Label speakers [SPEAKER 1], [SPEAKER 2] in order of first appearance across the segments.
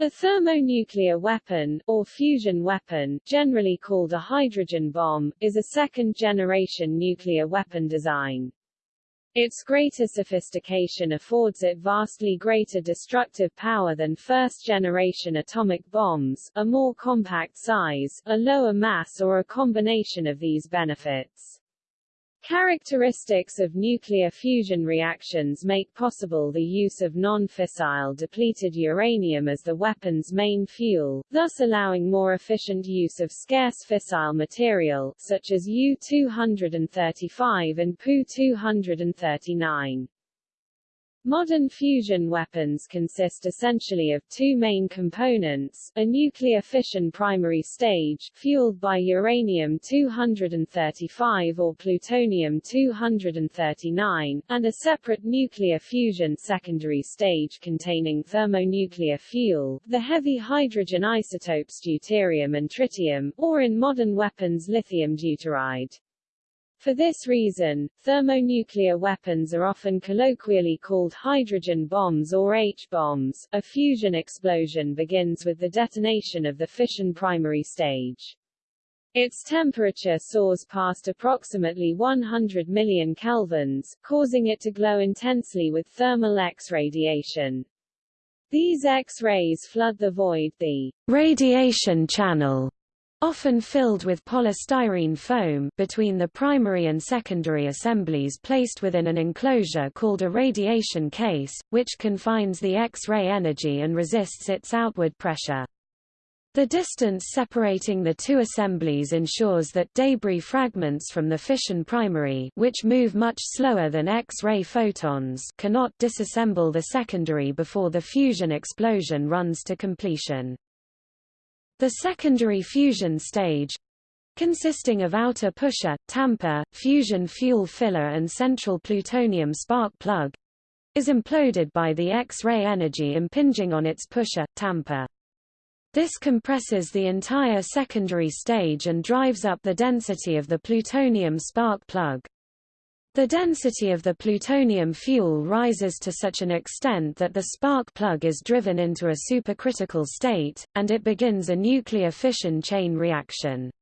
[SPEAKER 1] A thermonuclear weapon, or fusion weapon, generally called a hydrogen bomb, is a second-generation nuclear weapon design. Its greater sophistication affords it vastly greater destructive power than first-generation atomic bombs, a more compact size, a lower mass or a combination of these benefits. Characteristics of nuclear fusion reactions make possible the use of non-fissile depleted uranium as the weapon's main fuel, thus allowing more efficient use of scarce fissile material, such as U-235 and Pu-239. Modern fusion weapons consist essentially of two main components, a nuclear fission primary stage, fueled by uranium-235 or plutonium-239, and a separate nuclear fusion secondary stage containing thermonuclear fuel, the heavy hydrogen isotopes deuterium and tritium, or in modern weapons lithium deuteride. For this reason, thermonuclear weapons are often colloquially called hydrogen bombs or H-bombs. A fusion explosion begins with the detonation of the fission primary stage. Its temperature soars past approximately 100 million kelvins, causing it to glow intensely with thermal X radiation. These X-rays flood the void the radiation channel often filled with polystyrene foam between the primary and secondary assemblies placed within an enclosure called a radiation case, which confines the X-ray energy and resists its outward pressure. The distance separating the two assemblies ensures that debris fragments from the fission primary which move much slower than X-ray photons cannot disassemble the secondary before the fusion explosion runs to completion. The secondary fusion stage consisting of outer pusher, tamper, fusion fuel filler and central plutonium spark plug is imploded by the X-ray energy impinging on its pusher, tamper. This compresses the entire secondary stage and drives up the density of the plutonium spark plug. The density of the plutonium fuel rises to such an extent that the spark plug is driven into a supercritical state, and it begins a nuclear fission chain reaction.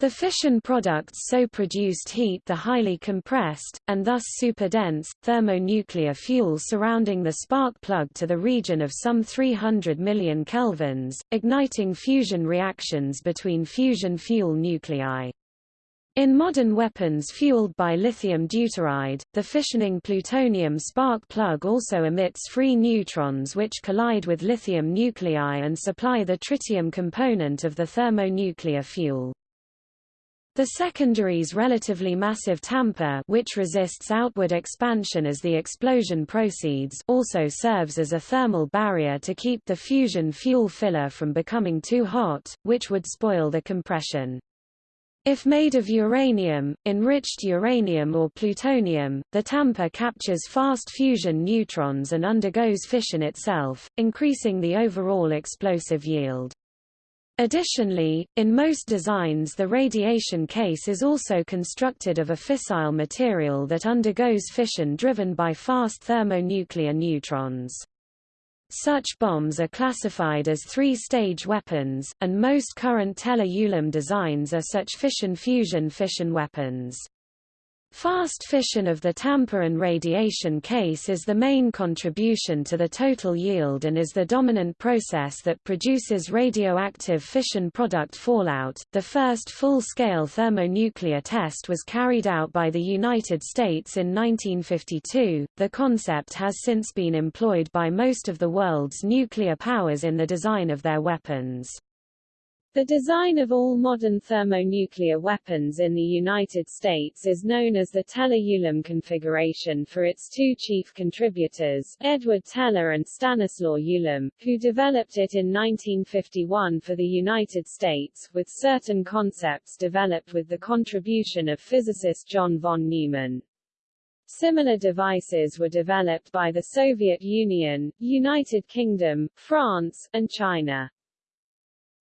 [SPEAKER 1] The fission products so produced heat the highly compressed, and thus superdense, thermonuclear fuel surrounding the spark plug to the region of some 300 million kelvins, igniting fusion reactions between fusion fuel nuclei. In modern weapons fueled by lithium deuteride, the fissioning plutonium spark plug also emits free neutrons which collide with lithium nuclei and supply the tritium component of the thermonuclear fuel. The secondary's relatively massive tamper which resists outward expansion as the explosion proceeds also serves as a thermal barrier to keep the fusion fuel filler from becoming too hot, which would spoil the compression. If made of uranium, enriched uranium or plutonium, the tamper captures fast fusion neutrons and undergoes fission itself, increasing the overall explosive yield. Additionally, in most designs the radiation case is also constructed of a fissile material that undergoes fission driven by fast thermonuclear neutrons. Such bombs are classified as three-stage weapons, and most current Teller-Ulam designs are such fission-fusion fission weapons. Fast fission of the tamper and radiation case is the main contribution to the total yield and is the dominant process that produces radioactive fission product fallout. The first full-scale thermonuclear test was carried out by the United States in 1952. The concept has since been employed by most of the world's nuclear powers in the design of their weapons. The design of all modern thermonuclear weapons in the United States is known as the Teller-Ulam configuration for its two chief contributors, Edward Teller and Stanislaw Ulam, who developed it in 1951 for the United States, with certain concepts developed with the contribution of physicist John von Neumann. Similar devices were developed by the Soviet Union, United Kingdom, France, and China.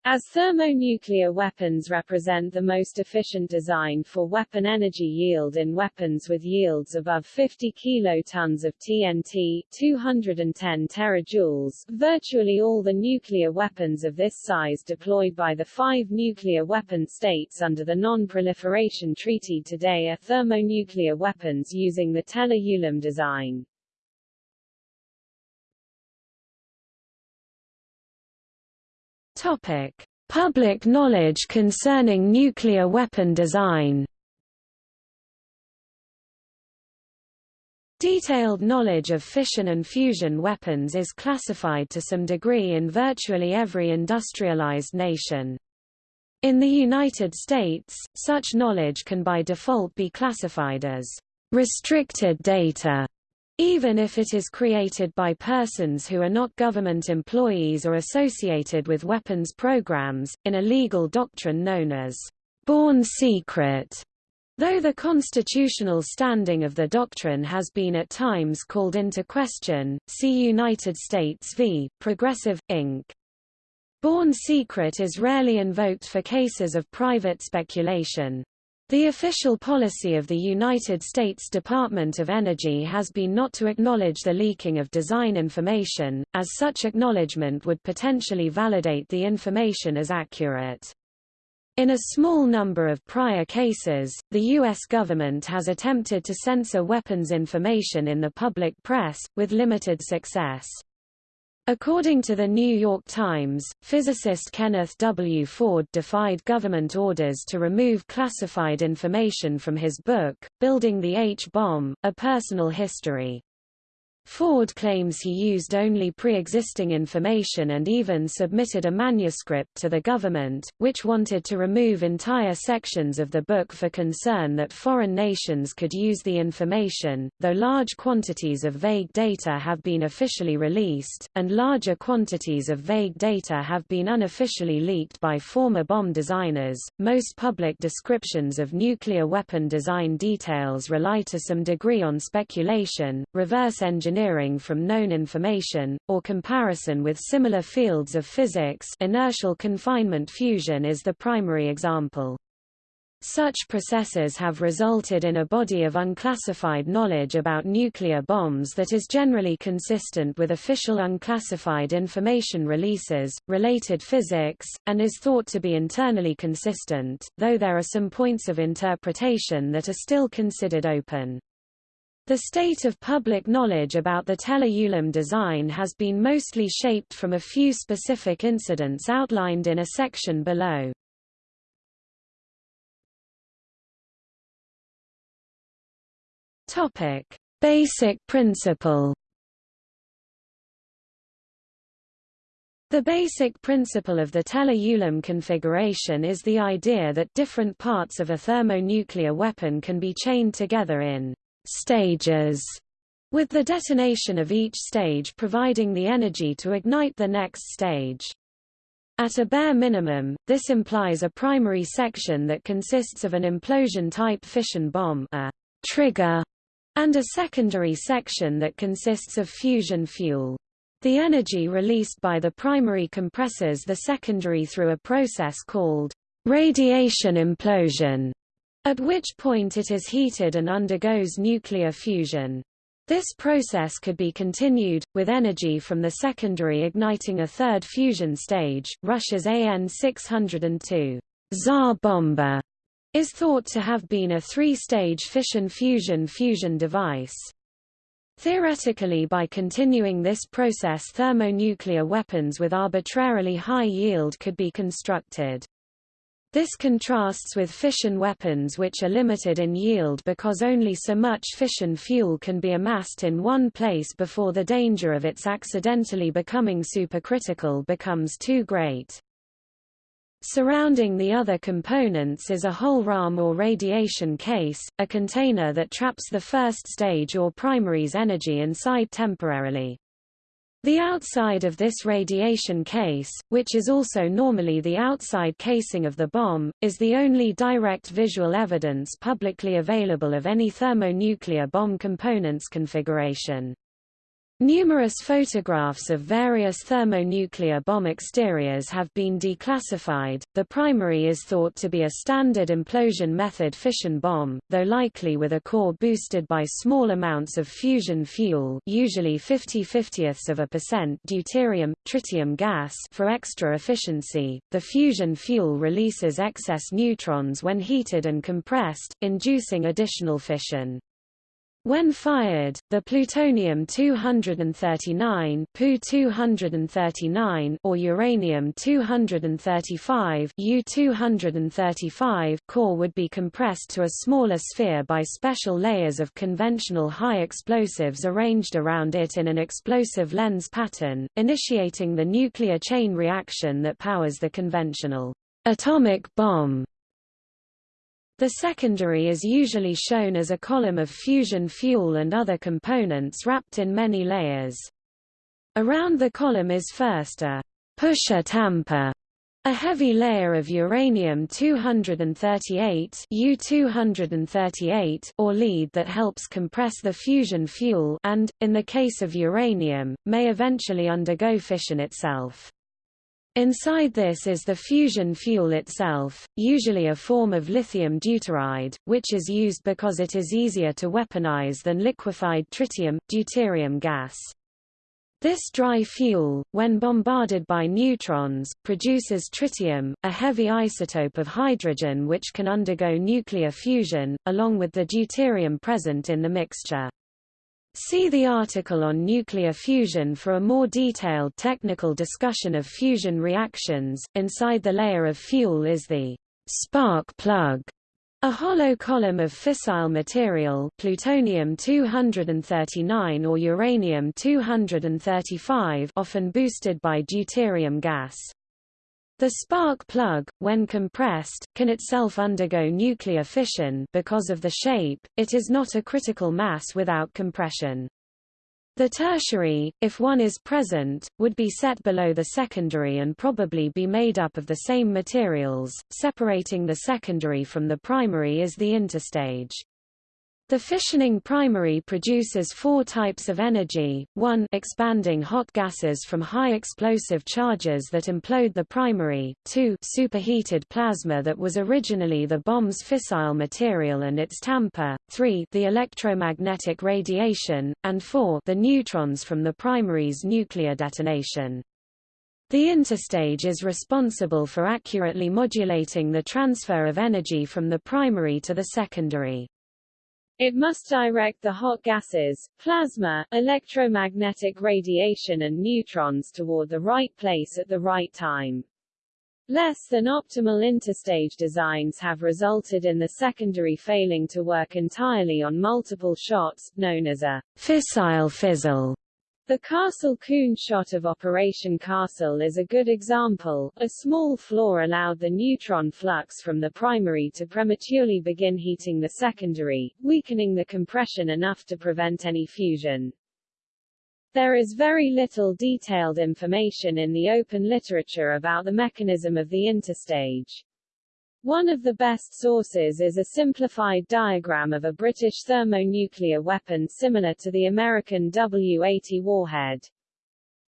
[SPEAKER 2] As thermonuclear weapons represent the most efficient design for weapon energy yield in weapons with yields above 50 kilotons of TNT 210 terajoules, virtually all the nuclear weapons of this size deployed by the five nuclear weapon states under the Non-Proliferation Treaty today are thermonuclear weapons using the Teller-Ulam design.
[SPEAKER 1] Topic: Public knowledge concerning nuclear weapon design. Detailed knowledge of fission and fusion weapons is classified to some degree in virtually every industrialized nation. In the United States, such knowledge can by default be classified as restricted data even if it is created by persons who are not government employees or associated with weapons programs, in a legal doctrine known as born secret. Though the constitutional standing of the doctrine has been at times called into question, see United States v. Progressive, Inc. Born secret is rarely invoked for cases of private speculation. The official policy of the United States Department of Energy has been not to acknowledge the leaking of design information, as such acknowledgement would potentially validate the information as accurate. In a small number of prior cases, the U.S. government has attempted to censor weapons information in the public press, with limited success. According to the New York Times, physicist Kenneth W. Ford defied government orders to remove classified information from his book, Building the H-Bomb, A Personal History. Ford claims he used only pre-existing information and even submitted a manuscript to the government, which wanted to remove entire sections of the book for concern that foreign nations could use the information, though large quantities of vague data have been officially released, and larger quantities of vague data have been unofficially leaked by former bomb designers. Most public descriptions of nuclear weapon design details rely to some degree on speculation, reverse engineering engineering from known information, or comparison with similar fields of physics inertial confinement fusion is the primary example. Such processes have resulted in a body of unclassified knowledge about nuclear bombs that is generally consistent with official unclassified information releases, related physics, and is thought to be internally consistent, though there are some points of interpretation that are still considered open. The state of public knowledge about the Teller-Ulam design has been mostly shaped from a few specific incidents outlined in a section below. Topic: Basic principle. The basic principle of the Teller-Ulam configuration is the idea that different parts of a thermonuclear weapon can be chained together in stages, with the detonation of each stage providing the energy to ignite the next stage. At a bare minimum, this implies a primary section that consists of an implosion-type fission bomb a trigger, and a secondary section that consists of fusion fuel. The energy released by the primary compresses the secondary through a process called radiation implosion at which point it is heated and undergoes nuclear fusion. This process could be continued, with energy from the secondary igniting a third fusion stage. Russia's AN-602 Tsar Bomba is thought to have been a three-stage fission-fusion fusion device. Theoretically by continuing this process thermonuclear weapons with arbitrarily high yield could be constructed. This contrasts with fission weapons which are limited in yield because only so much fission fuel can be amassed in one place before the danger of its accidentally becoming supercritical becomes too great. Surrounding the other components is a hohlraum or radiation case, a container that traps the first stage or primary's energy inside temporarily. The outside of this radiation case, which is also normally the outside casing of the bomb, is the only direct visual evidence publicly available of any thermonuclear bomb components configuration. Numerous photographs of various thermonuclear bomb exteriors have been declassified. The primary is thought to be a standard implosion method fission bomb, though likely with a core boosted by small amounts of fusion fuel, usually 50 50ths of a percent deuterium tritium gas for extra efficiency. The fusion fuel releases excess neutrons when heated and compressed, inducing additional fission. When fired, the plutonium-239 Pu-239 or uranium-235 U-235 core would be compressed to a smaller sphere by special layers of conventional high explosives arranged around it in an explosive lens pattern, initiating the nuclear chain reaction that powers the conventional atomic bomb. The secondary is usually shown as a column of fusion fuel and other components wrapped in many layers. Around the column is first a pusher tamper, a heavy layer of uranium-238 U-238 or lead that helps compress the fusion fuel and, in the case of uranium, may eventually undergo fission itself. Inside this is the fusion fuel itself, usually a form of lithium deuteride, which is used because it is easier to weaponize than liquefied tritium, deuterium gas. This dry fuel, when bombarded by neutrons, produces tritium, a heavy isotope of hydrogen which can undergo nuclear fusion, along with the deuterium present in the mixture. See the article on nuclear fusion for a more detailed technical discussion of fusion reactions. Inside the layer of fuel is the spark plug, a hollow column of fissile material plutonium-239 or uranium-235 often boosted by deuterium gas. The spark plug, when compressed, can itself undergo nuclear fission because of the shape, it is not a critical mass without compression. The tertiary, if one is present, would be set below the secondary and probably be made up of the same materials. Separating the secondary from the primary is the interstage. The fissioning primary produces four types of energy, 1 expanding hot gases from high explosive charges that implode the primary, 2 superheated plasma that was originally the bomb's fissile material and its tamper, 3 the electromagnetic radiation, and 4 the neutrons from the primary's nuclear detonation. The interstage is responsible for accurately modulating the transfer of energy from the primary to the secondary.
[SPEAKER 2] It must direct the hot gases, plasma, electromagnetic radiation and neutrons toward the right place at the right time. Less than optimal interstage designs have resulted in the secondary failing to work entirely on multiple shots, known as a fissile fizzle. The Castle-Koon shot of Operation Castle is a good example. A small flaw allowed the neutron flux from the primary to prematurely begin heating the secondary, weakening the compression enough to prevent any fusion. There is very little detailed information in the open literature about the mechanism of the interstage. One of the best sources is a simplified diagram of a British thermonuclear weapon similar to the American W-80 warhead.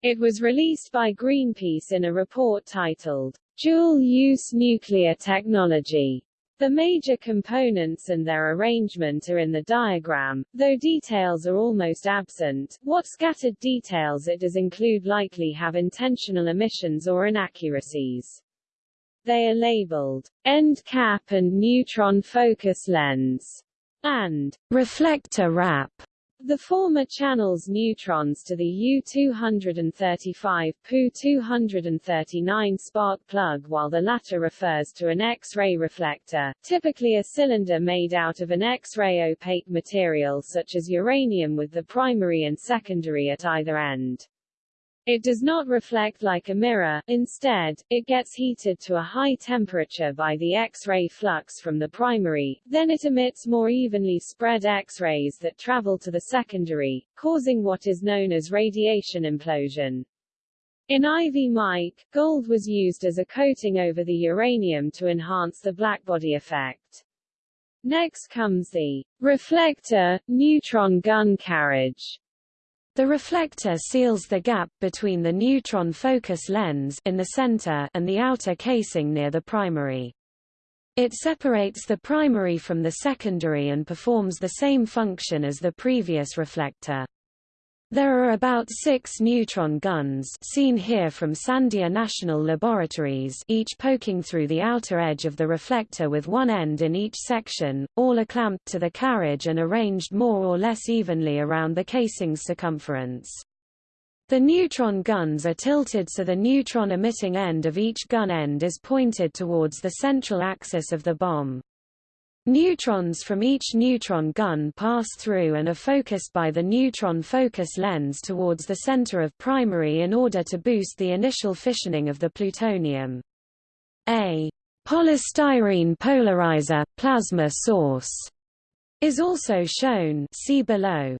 [SPEAKER 2] It was released by Greenpeace in a report titled, Dual-Use Nuclear Technology. The major components and their arrangement are in the diagram, though details are almost absent. What scattered details it does include likely have intentional omissions or inaccuracies. They are labeled end cap and neutron focus lens and reflector wrap. The former channels neutrons to the U-235 Pu-239 spark plug while the latter refers to an X-ray reflector, typically a cylinder made out of an X-ray opaque material such as uranium with the primary and secondary at either end. It does not reflect like a mirror, instead, it gets heated to a high temperature by the X-ray flux from the primary, then it emits more evenly spread X-rays that travel to the secondary, causing what is known as radiation implosion. In Ivy Mike, gold was used as a coating over the uranium to enhance the blackbody effect. Next comes the reflector, neutron gun carriage,
[SPEAKER 1] The reflector seals the gap between the neutron focus lens in the center and the outer casing near the primary. It separates the primary from the secondary and performs the same function as the previous reflector. There are about six neutron guns seen here from Sandia National Laboratories each poking through the outer edge of the reflector with one end in each section, all are clamped to the carriage and arranged more or less evenly around the casing's circumference. The neutron guns are tilted so the neutron emitting end of each gun end is pointed towards the central axis of the bomb. Neutrons from each neutron gun pass through and are focused by the neutron focus lens towards the center of primary in order to boost the initial fissioning of the plutonium. A polystyrene polarizer plasma source is also shown see below.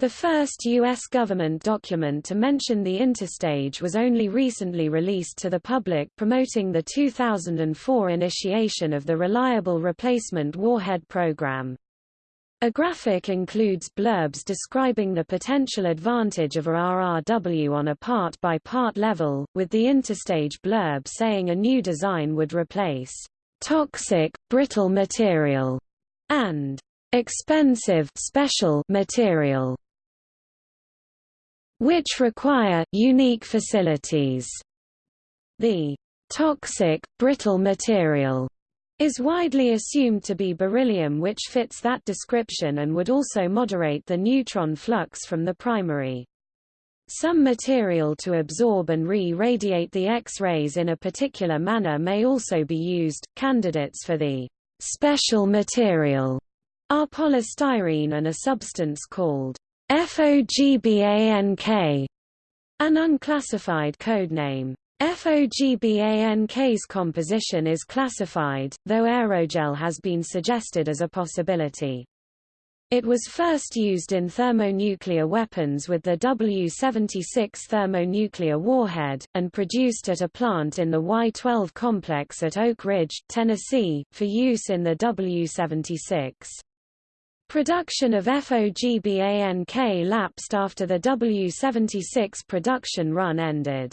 [SPEAKER 1] The first U.S. government document to mention the interstage was only recently released to the public promoting the 2004 initiation of the Reliable Replacement Warhead Program. A graphic includes blurbs describing the potential advantage of a RRW on a part-by-part -part level, with the interstage blurb saying a new design would replace toxic, brittle material and expensive special material which require unique facilities. The toxic, brittle material is widely assumed to be beryllium which fits that description and would also moderate the neutron flux from the primary. Some material to absorb and re-radiate the X-rays in a particular manner may also be used. Candidates for the special material are polystyrene and a substance called FOGBANK, an unclassified codename. FOGBANK's composition is classified, though aerogel has been suggested as a possibility. It was first used in thermonuclear weapons with the W-76 thermonuclear warhead, and produced at a plant in the Y-12 complex at Oak Ridge, Tennessee, for use in the W-76. Production of FOGBANK lapsed after the W-76 production run ended.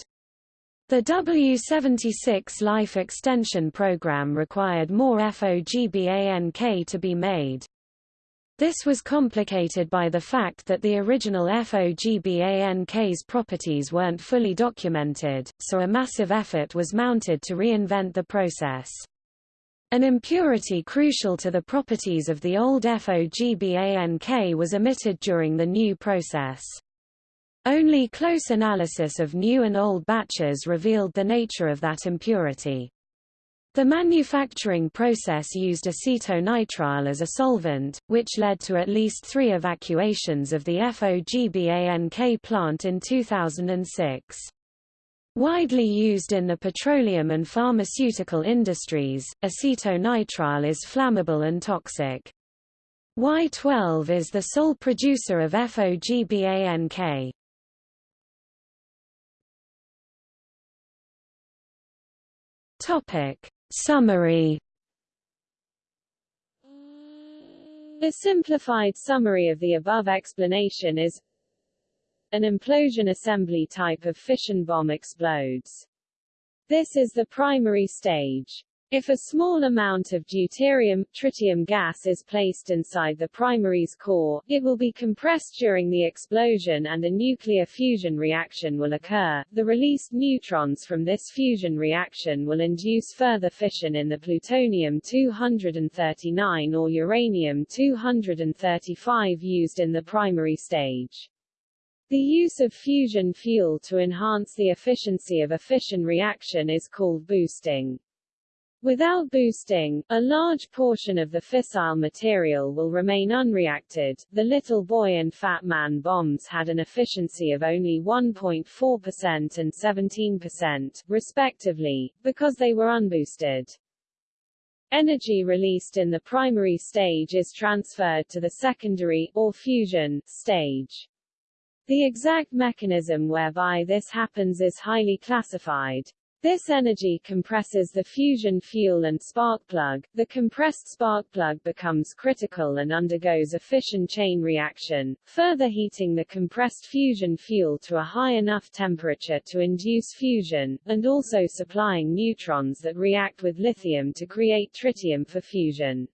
[SPEAKER 1] The W-76 life extension program required more FOGBANK to be made. This was complicated by the fact that the original FOGBANK's properties weren't fully documented, so a massive effort was mounted to reinvent the process. An impurity crucial to the properties of the old FOGBANK was omitted during the new process. Only close analysis of new and old batches revealed the nature of that impurity. The manufacturing process used acetonitrile as a solvent, which led to at least three evacuations of the FOGBANK plant in 2006. Widely used in the petroleum and pharmaceutical industries, acetonitrile is flammable and toxic. Y12 is the sole producer of FOGBANK. Topic Summary
[SPEAKER 2] A simplified summary of the above explanation is an implosion assembly type of fission bomb explodes. This is the primary stage. If a small amount of deuterium, tritium gas is placed inside the primary's core, it will be compressed during the explosion and a nuclear fusion reaction will occur. The released neutrons from this fusion reaction will induce further fission in the plutonium-239 or uranium-235 used in the primary stage. The use of fusion fuel to enhance the efficiency of a fission reaction is called boosting. Without boosting, a large portion of the fissile material will remain unreacted. The Little Boy and Fat Man bombs had an efficiency of only 1.4% and 17%, respectively, because they were unboosted. Energy released in the primary stage is transferred to the secondary, or fusion, stage. The exact mechanism whereby this happens is highly classified. This energy compresses the fusion fuel and spark plug. The compressed spark plug becomes critical and undergoes a fission chain reaction, further heating the compressed fusion fuel to a high enough temperature to induce fusion, and also supplying neutrons that react with lithium to create tritium for fusion.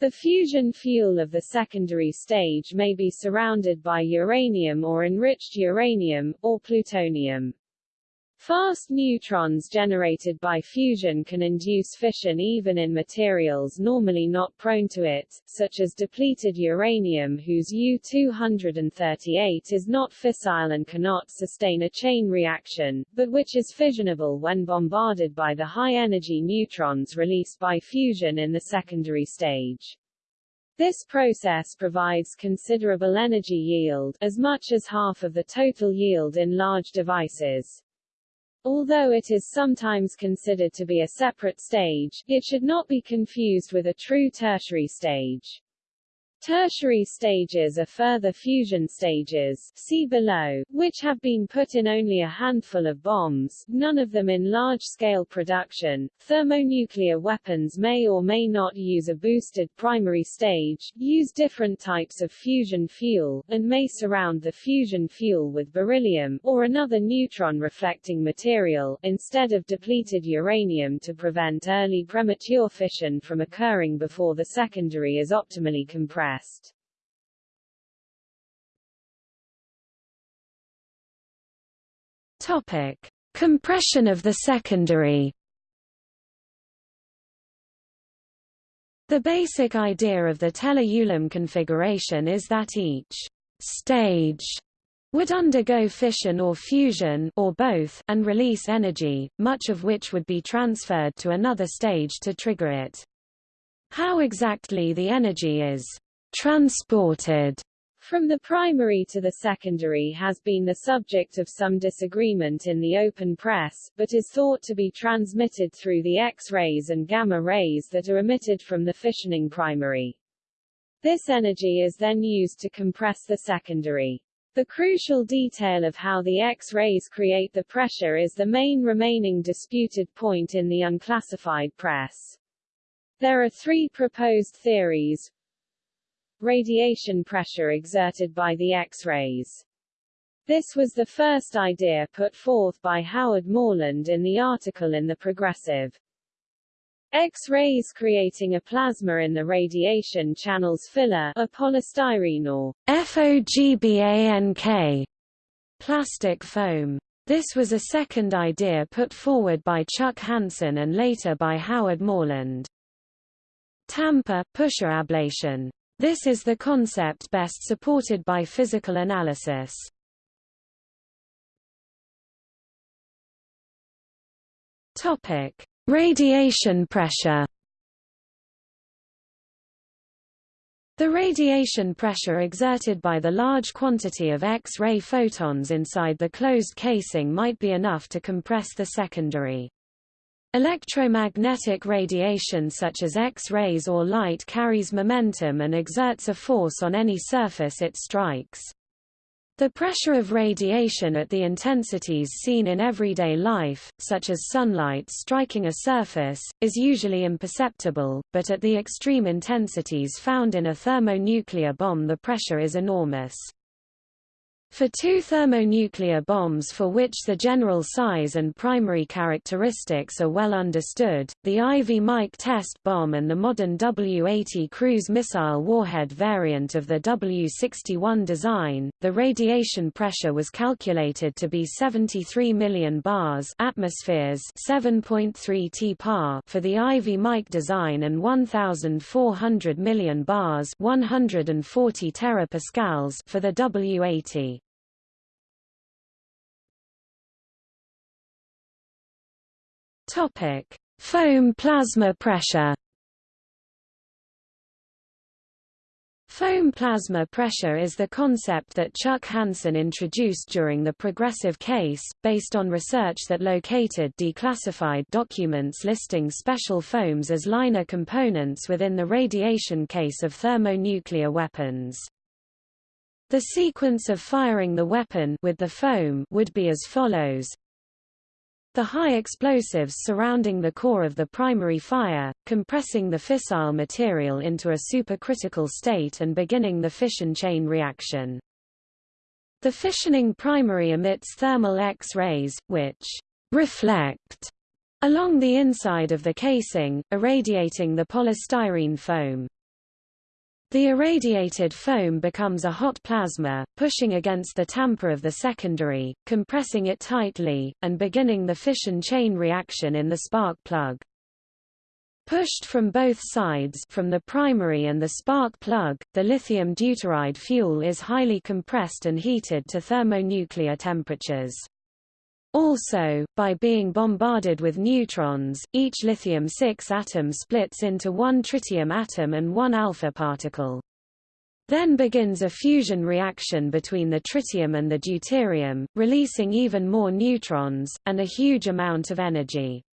[SPEAKER 2] The fusion fuel of the secondary stage may be surrounded by uranium or enriched uranium, or plutonium. Fast neutrons generated by fusion can induce fission even in materials normally not prone to it, such as depleted uranium whose U-238 is not fissile and cannot sustain a chain reaction, but which is fissionable when bombarded by the high-energy neutrons released by fusion in the secondary stage. This process provides considerable energy yield, as much as half of the total yield in large devices. Although it is sometimes considered to be a separate stage, it should not be confused with a true tertiary stage. Tertiary stages are further fusion stages see below, which have been put in only a handful of bombs, none of them in large-scale production. Thermonuclear weapons may or may not use a boosted primary stage, use different types of fusion fuel, and may surround the fusion fuel with beryllium, or another neutron-reflecting material, instead of depleted uranium to prevent early premature fission from occurring before the secondary is optimally compressed
[SPEAKER 1] Topic: Compression of the secondary. The basic idea of the Teller-Ulam configuration is that each stage would undergo fission or fusion or both and release energy, much of which would be transferred to another stage to trigger it. How exactly the energy is transported from the primary to the secondary has been the subject of some disagreement in the open press, but is thought to be transmitted through the X-rays and gamma rays that are emitted from the fissioning primary. This energy is then used to compress the secondary. The crucial detail of how the X-rays create the pressure is the main remaining disputed point in the unclassified press. There are three proposed theories, radiation pressure exerted by the X-rays. This was the first idea put forth by Howard Morland in the article in The Progressive. X-rays creating a plasma in the radiation channels filler, a polystyrene or FOGBANK plastic foam. This was a second idea put forward by Chuck Hansen and later by Howard Morland. Tamper pusher ablation this is the concept best supported by physical analysis. Topic: Radiation pressure. The radiation pressure exerted by the large quantity of X-ray photons inside the closed casing might be enough to compress the secondary. Electromagnetic radiation such as X-rays or light carries momentum and exerts a force on any surface it strikes. The pressure of radiation at the intensities seen in everyday life, such as sunlight striking a surface, is usually imperceptible, but at the extreme intensities found in a thermonuclear bomb the pressure is enormous. For two thermonuclear bombs for which the general size and primary characteristics are well understood, the Ivy Mike test bomb and the modern W-80 cruise missile warhead variant of the W-61 design, the radiation pressure was calculated to be 73 million bars atmospheres 7.3 t-par for the Ivy Mike design and 1,400 million bars 140 terapascals for the W-80. Topic: Foam plasma pressure. Foam plasma pressure is the concept that Chuck Hansen introduced during the progressive case, based on research that located declassified documents listing special foams as liner components within the radiation case of thermonuclear weapons. The sequence of firing the weapon with the foam would be as follows The high explosives surrounding the core of the primary fire, compressing the fissile material into a supercritical state and beginning the fission chain reaction. The fissioning primary emits thermal X-rays, which reflect along the inside of the casing, irradiating the polystyrene foam. The irradiated foam becomes a hot plasma, pushing against the tamper of the secondary, compressing it tightly, and beginning the fission chain reaction in the spark plug. Pushed from both sides from the primary and the spark plug, the lithium deuteride fuel is highly compressed and heated to thermonuclear temperatures. Also, by being bombarded with neutrons, each lithium-6 atom splits into one tritium atom and one alpha particle. Then begins a fusion reaction between the tritium and the deuterium, releasing even more neutrons, and a huge amount of energy.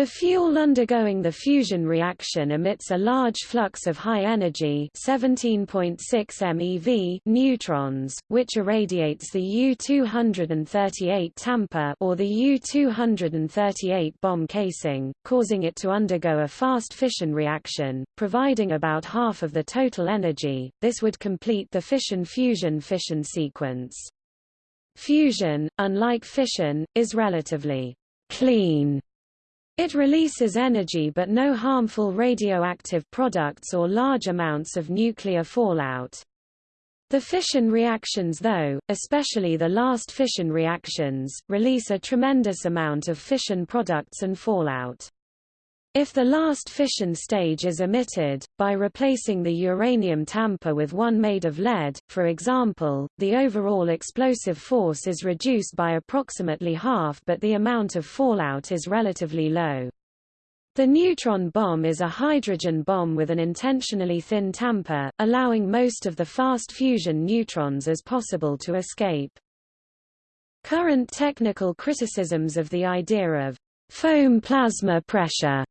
[SPEAKER 1] The fuel undergoing the fusion reaction emits a large flux of high energy 17.6 MeV neutrons, which irradiates the U-238 tamper or the U-238 bomb casing, causing it to undergo a fast fission reaction, providing about half of the total energy. This would complete the fission-fusion-fission sequence. Fusion, unlike fission, is relatively clean it releases energy but no harmful radioactive products or large amounts of nuclear fallout. The fission reactions though, especially the last fission reactions, release a tremendous amount of fission products and fallout. If the last fission stage is omitted, by replacing the uranium tamper with one made of lead, for example, the overall explosive force is reduced by approximately half but the amount of fallout is relatively low. The neutron bomb is a hydrogen bomb with an intentionally thin tamper, allowing most of the fast fusion neutrons as possible to escape. Current technical criticisms of the idea of foam plasma pressure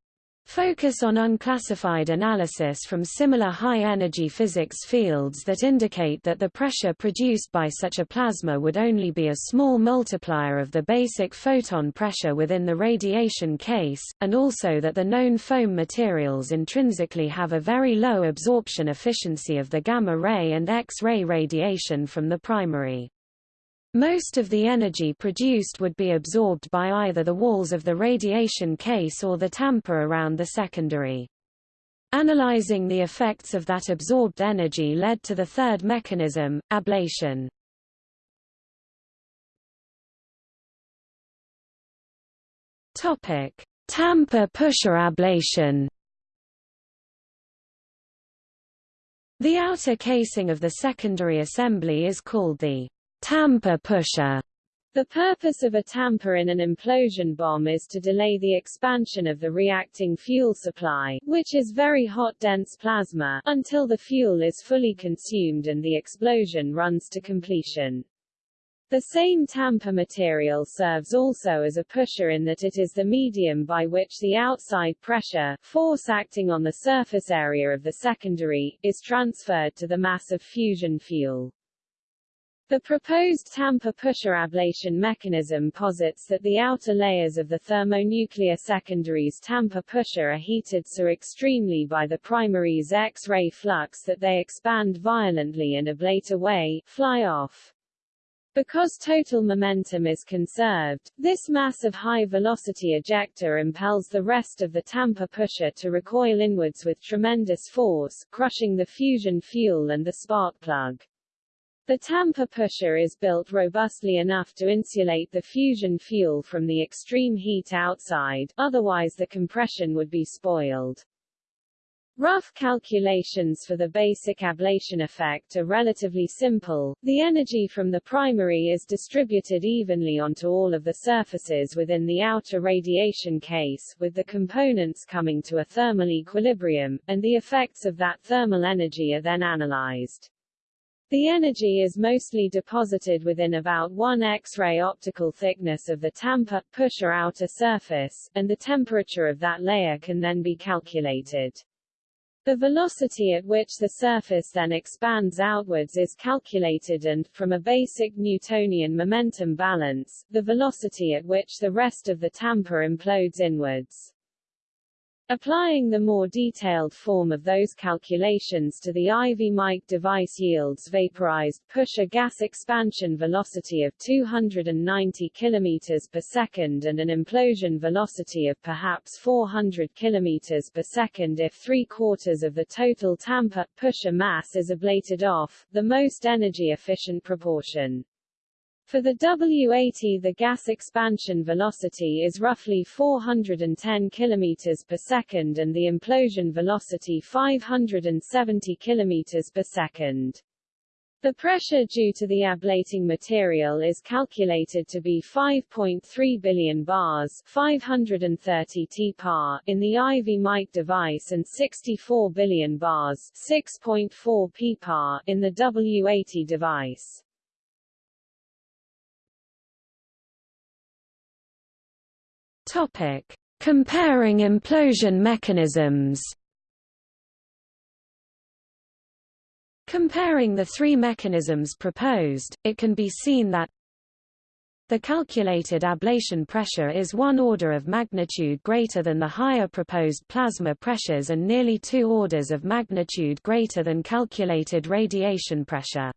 [SPEAKER 1] Focus on unclassified analysis from similar high-energy physics fields that indicate that the pressure produced by such a plasma would only be a small multiplier of the basic photon pressure within the radiation case, and also that the known foam materials intrinsically have a very low absorption efficiency of the gamma-ray and X-ray radiation from the primary. Most of the energy produced would be absorbed by either the walls of the radiation case or the tamper around the secondary. Analyzing the effects of that absorbed energy led to the third mechanism, ablation. Topic: Tamper pusher ablation. The outer casing of the secondary assembly is called the Tamper pusher the purpose of a tamper in an implosion bomb is to delay the expansion of the reacting fuel supply, which is very hot dense plasma, until the fuel is fully consumed and the explosion runs to completion. The same tamper material serves also as a pusher in that it is the medium by which the outside pressure, force acting on the surface area of the secondary, is transferred to the mass of fusion fuel. The proposed tamper pusher ablation mechanism posits that the outer layers of the thermonuclear secondary's tamper pusher are heated so extremely by the primary's X-ray flux that they expand violently and ablate away, fly off. Because total momentum is conserved, this mass of high-velocity ejecta impels the rest of the tamper pusher to recoil inwards with tremendous force, crushing the fusion fuel and the spark plug. The tamper pusher is built robustly enough to insulate the fusion fuel from the extreme heat outside, otherwise the compression would be spoiled. Rough calculations for the basic ablation effect are relatively simple. The energy from the primary is distributed evenly onto all of the surfaces within the outer radiation case, with the components coming to a thermal equilibrium, and the effects of that thermal energy are then analyzed. The energy is mostly deposited within about one X-ray optical thickness of the tamper pusher outer surface, and the temperature of that layer can then be calculated.
[SPEAKER 2] The velocity at which the surface then expands outwards is calculated and, from a basic Newtonian momentum balance, the velocity at which the rest of the tamper implodes inwards. Applying the more detailed form of those calculations to the Ivy Mike device yields vaporized pusher gas expansion velocity of 290 km per second and an implosion velocity of perhaps 400 km per second if three-quarters of the total tamper pusher mass is ablated off, the most energy-efficient proportion. For the W80 the gas expansion velocity is roughly 410 km per second and the implosion velocity 570 km per second. The pressure due to the ablating material is calculated to be 5.3 billion bars 530 t-par in the Ivy Mike device and 64 billion bars 6.4 p-par in the W80 device.
[SPEAKER 1] Topic: Comparing implosion mechanisms. Comparing the three mechanisms proposed, it can be seen that the calculated ablation pressure is one order of magnitude greater than the higher proposed plasma pressures and nearly two orders of magnitude greater than calculated radiation pressure.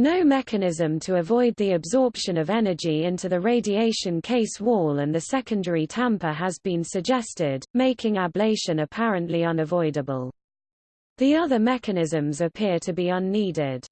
[SPEAKER 1] No mechanism to avoid the absorption of energy into the radiation case wall and the secondary tamper has been suggested, making ablation apparently unavoidable. The other mechanisms appear to be unneeded.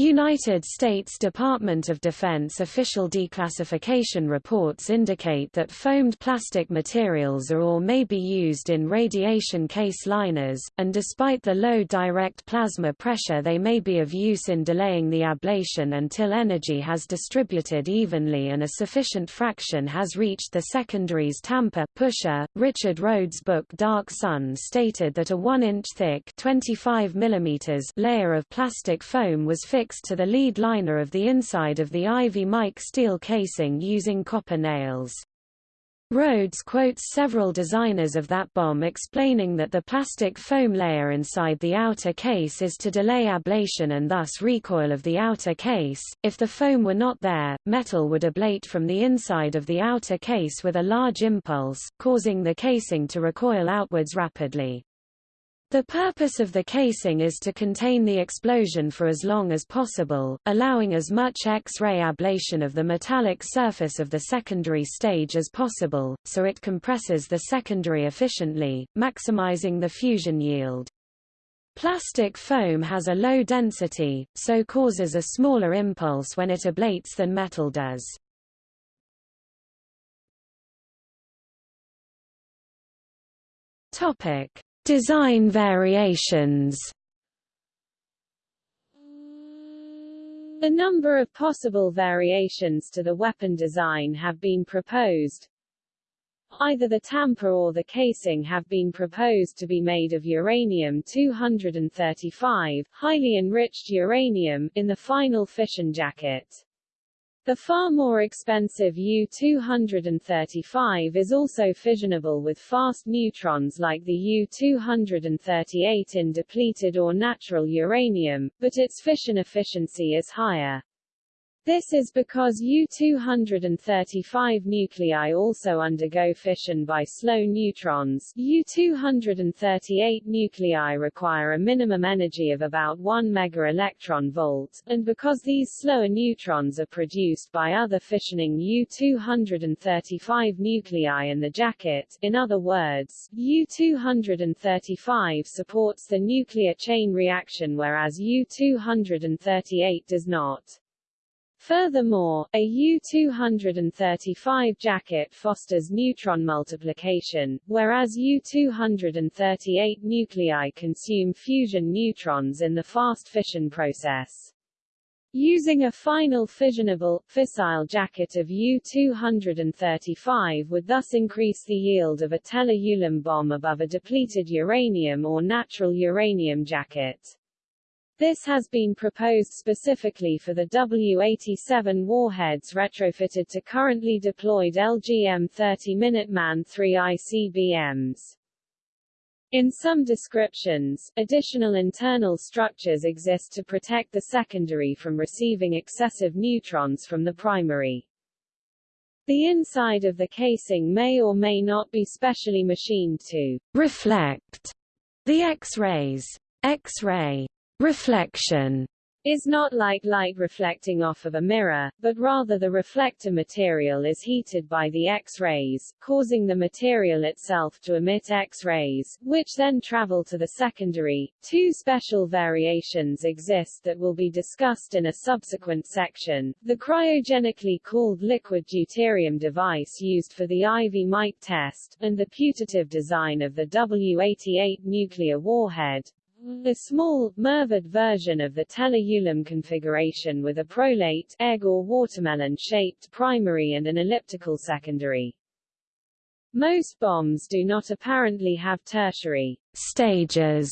[SPEAKER 1] United States Department of Defense official declassification reports indicate that foamed plastic materials are or may be used in radiation case liners, and despite the low direct plasma pressure they may be of use in delaying the ablation until energy has distributed evenly and a sufficient fraction has reached the secondaries tamper pusher. Richard Rhodes' book Dark Sun stated that a 1-inch thick 25 mm layer of plastic foam was fixed to the lead liner of the inside of the Ivy Mike steel casing using copper nails. Rhodes quotes several designers of that bomb explaining that the plastic foam layer inside the outer case is to delay ablation and thus recoil of the outer case. If the foam were not there, metal would ablate from the inside of the outer case with a large impulse, causing the casing to recoil outwards rapidly. The purpose of the casing is to contain the explosion for as long as possible, allowing as much X-ray ablation of the metallic surface of the secondary stage as possible, so it compresses the secondary efficiently, maximizing the fusion yield. Plastic foam has a low density, so causes a smaller impulse when it ablates than metal does. Topic Design variations
[SPEAKER 2] A number of possible variations to the weapon design have been proposed. Either the tamper or the casing have been proposed to be made of uranium-235, highly enriched uranium, in the final fission jacket. The far more expensive U-235 is also fissionable with fast neutrons like the U-238 in depleted or natural uranium, but its fission efficiency is higher. This is because U-235 nuclei also undergo fission by slow neutrons. U-238 nuclei require a minimum energy of about 1 megaelectron volt, and because these slower neutrons are produced by other fissioning U-235 nuclei in the jacket, in other words, U-235 supports the nuclear chain reaction whereas U-238 does not. Furthermore, a U-235 jacket fosters neutron multiplication, whereas U-238 nuclei consume fusion neutrons in the fast fission process. Using a final fissionable, fissile jacket of U-235 would thus increase the yield of a Teller-Ulam bomb above a depleted uranium or natural uranium jacket. This has been proposed specifically for the W-87 warheads retrofitted to currently deployed LGM-30 Minuteman III ICBMs. In some descriptions, additional internal structures exist to protect the secondary from receiving excessive neutrons from the primary. The inside of the casing may or may not be specially machined to
[SPEAKER 1] reflect the X-rays. X-ray reflection
[SPEAKER 2] is not like light reflecting off of a mirror, but rather the reflector material is heated by the X-rays, causing the material itself to emit X-rays, which then travel to the secondary. Two special variations exist that will be discussed in a subsequent section, the cryogenically cooled liquid deuterium device used for the Ivy Mike test, and the putative design of the W-88 nuclear warhead, a small, MIRVed version of the Teller-Ulam configuration with a prolate egg or watermelon-shaped primary and an elliptical secondary. Most bombs do not apparently have tertiary
[SPEAKER 1] stages,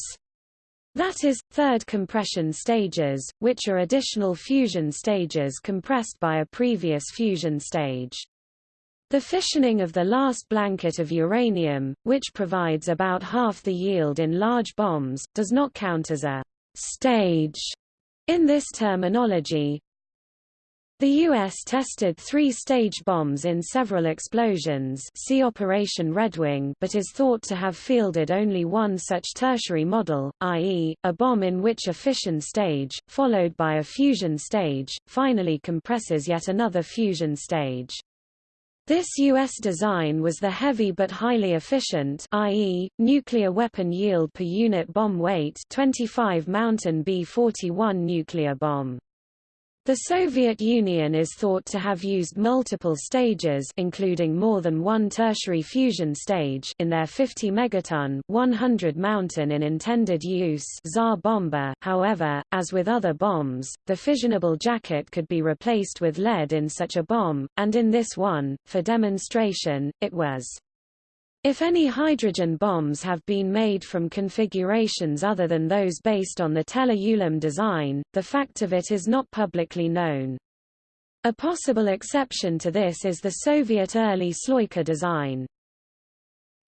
[SPEAKER 1] that is, third compression stages, which are additional fusion stages compressed by a previous fusion stage. The fissioning of the last blanket of uranium, which provides about half the yield in large bombs, does not count as a stage in this terminology. The U.S. tested three-stage bombs in several explosions see Operation Redwing but is thought to have fielded only one such tertiary model, i.e., a bomb in which a fission stage, followed by a fusion stage, finally compresses yet another fusion stage. This U.S. design was the heavy but highly efficient i.e., nuclear weapon yield per unit bomb weight 25 Mountain B-41 nuclear bomb. The Soviet Union is thought to have used multiple stages including more than one tertiary fusion stage in their 50 megaton 100 mountain in intended use Tsar Bomba. However, as with other bombs, the fissionable jacket could be replaced with lead in such a bomb, and in this one, for demonstration, it was if any hydrogen bombs have been made from configurations other than those based on the Teller-Ulam design, the fact of it is not publicly known. A possible exception to this is the Soviet early Sloika design.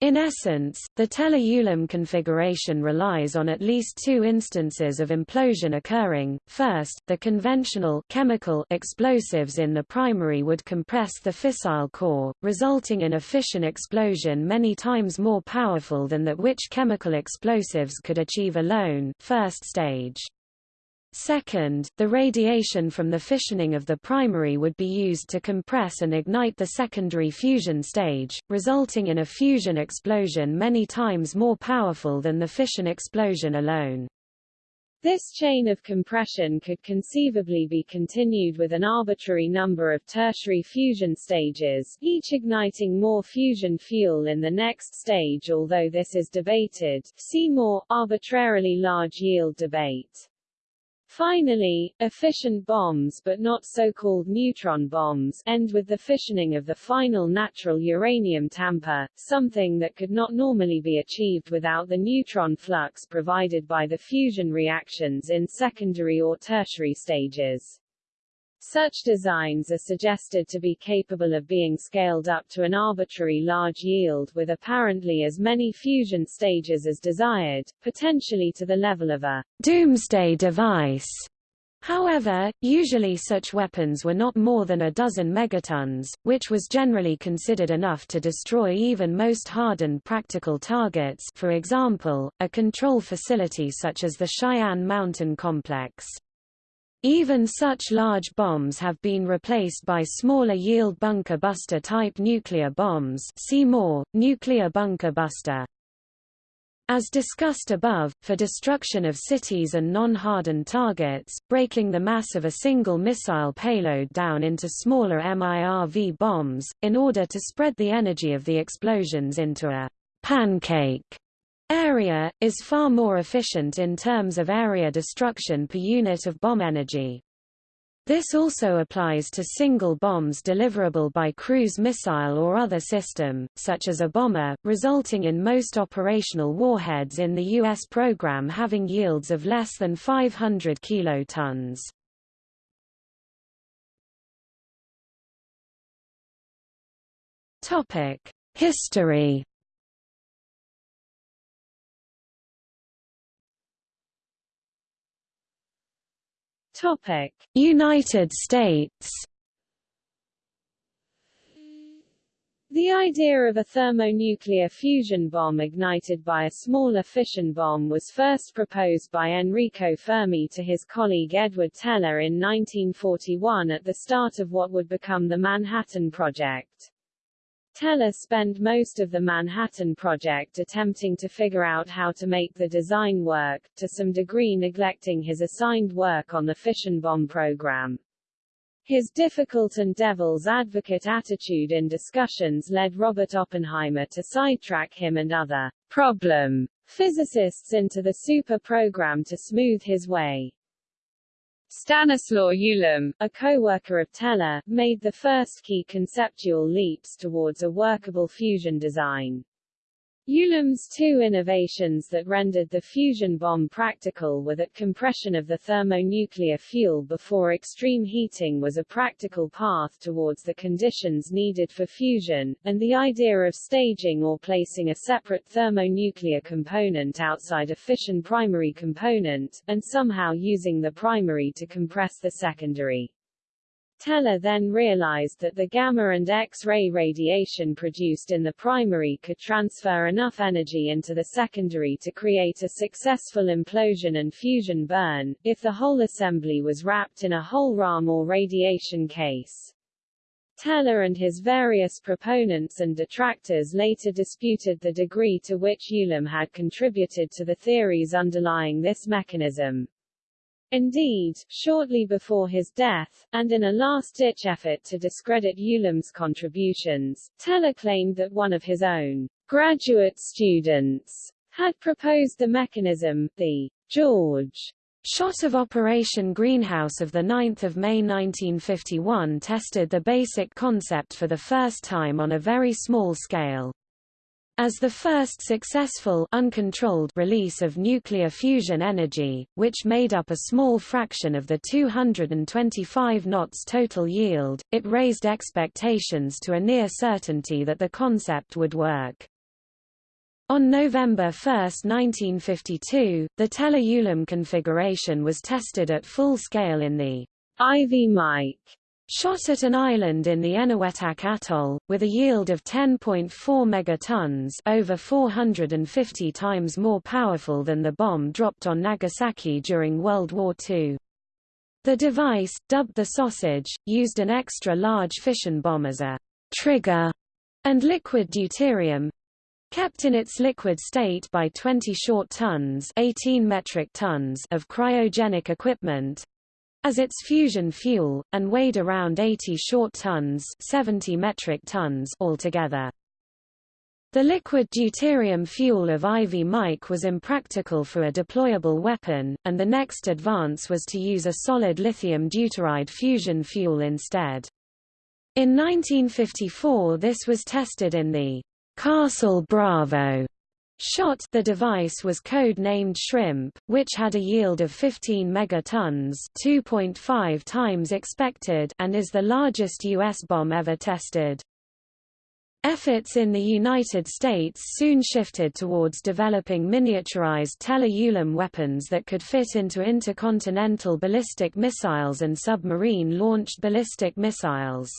[SPEAKER 1] In essence, the Teller-Ulam configuration relies on at least two instances of implosion occurring. First, the conventional chemical explosives in the primary would compress the fissile core, resulting in a fission explosion many times more powerful than that which chemical explosives could achieve alone first stage. Second, the radiation from the fissioning of the primary would be used to compress and ignite the secondary fusion stage, resulting in a fusion explosion many times more powerful than the fission explosion alone.
[SPEAKER 2] This chain of compression could conceivably be continued with an arbitrary number of tertiary fusion stages, each igniting more fusion fuel in the next stage although this is debated see more, arbitrarily large yield debate. Finally, efficient bombs but not so-called neutron bombs end with the fissioning of the final natural uranium tamper, something that could not normally be achieved without the neutron flux provided by the fusion reactions in secondary or tertiary stages. Such designs are suggested to be capable of being scaled up to an arbitrary large yield with apparently as many fusion stages as desired, potentially to the level of a doomsday device. However, usually such weapons were not more than a dozen megatons, which was generally considered enough to destroy even most hardened practical targets for example, a control facility such as the Cheyenne Mountain Complex. Even such large bombs have been replaced by smaller yield bunker buster type nuclear bombs see more, nuclear bunker buster. As discussed above, for destruction of cities and non-hardened targets, breaking the mass of a single missile payload down into smaller MIRV bombs, in order to spread the energy of the explosions into a pancake area, is far more efficient in terms of area destruction per unit of bomb energy. This also applies to single bombs deliverable by cruise missile or other system, such as a bomber, resulting in most operational warheads in the U.S. program having yields of less than 500 kilotons. History Topic:
[SPEAKER 1] United States
[SPEAKER 2] The idea of a thermonuclear fusion bomb ignited by a smaller fission bomb was first proposed by Enrico Fermi to his colleague Edward Teller in 1941 at the start of what would become the Manhattan Project. Teller spent most of the Manhattan Project attempting to figure out how to make the design work, to some degree neglecting his assigned work on the fission bomb program. His difficult and devil's advocate attitude in discussions led Robert Oppenheimer to sidetrack him and other problem physicists into the super program to smooth his way. Stanislaw Ulam, a co-worker of Teller, made the first key conceptual leaps towards a workable fusion design. Ulam's two innovations that rendered the fusion bomb practical were that compression of the thermonuclear fuel before extreme heating was a practical path towards the conditions needed for fusion, and the idea of staging or placing a separate thermonuclear component outside a fission primary component, and somehow using the primary to compress the secondary. Teller then realized that the gamma and X-ray radiation produced in the primary could transfer enough energy into the secondary to create a successful implosion and fusion burn, if the whole assembly was wrapped in a hohlraum or radiation case. Teller and his various proponents and detractors later disputed the degree to which Ulam had contributed to the theories underlying this mechanism. Indeed, shortly before his death, and in a last-ditch effort to discredit Ulam's contributions, Teller claimed that one of his own graduate students had proposed the mechanism, the George
[SPEAKER 1] Shot of Operation Greenhouse of 9 May 1951 tested the basic concept for the first time on a very small scale. As the first successful uncontrolled release of nuclear fusion energy, which made up a small fraction of the 225 knots total yield, it raised expectations to a near certainty that the concept would work. On November 1, 1952, the Teller-Ulam configuration was tested at full scale in the
[SPEAKER 2] Ivy Mike
[SPEAKER 1] Shot at an island in the Eniwetok Atoll, with a yield of 10.4 megatons over 450 times more powerful than the bomb dropped on Nagasaki during World War II. The device, dubbed the sausage, used an extra-large fission bomb as a trigger and liquid deuterium, kept in its liquid state by 20 short tons 18 metric tons of cryogenic equipment, as its fusion fuel, and weighed around 80 short tons 70 metric tons altogether. The liquid deuterium fuel of Ivy Mike was impractical for a deployable weapon, and the next advance was to use a solid lithium deuteride fusion fuel instead. In 1954 this was tested in the Castle Bravo Shot the device was code-named Shrimp, which had a yield of 15 megatons 2.5 times expected and is the largest U.S. bomb ever tested. Efforts in the United States soon shifted towards developing miniaturized Teller-Ulam weapons that could fit into intercontinental ballistic missiles and submarine-launched ballistic missiles.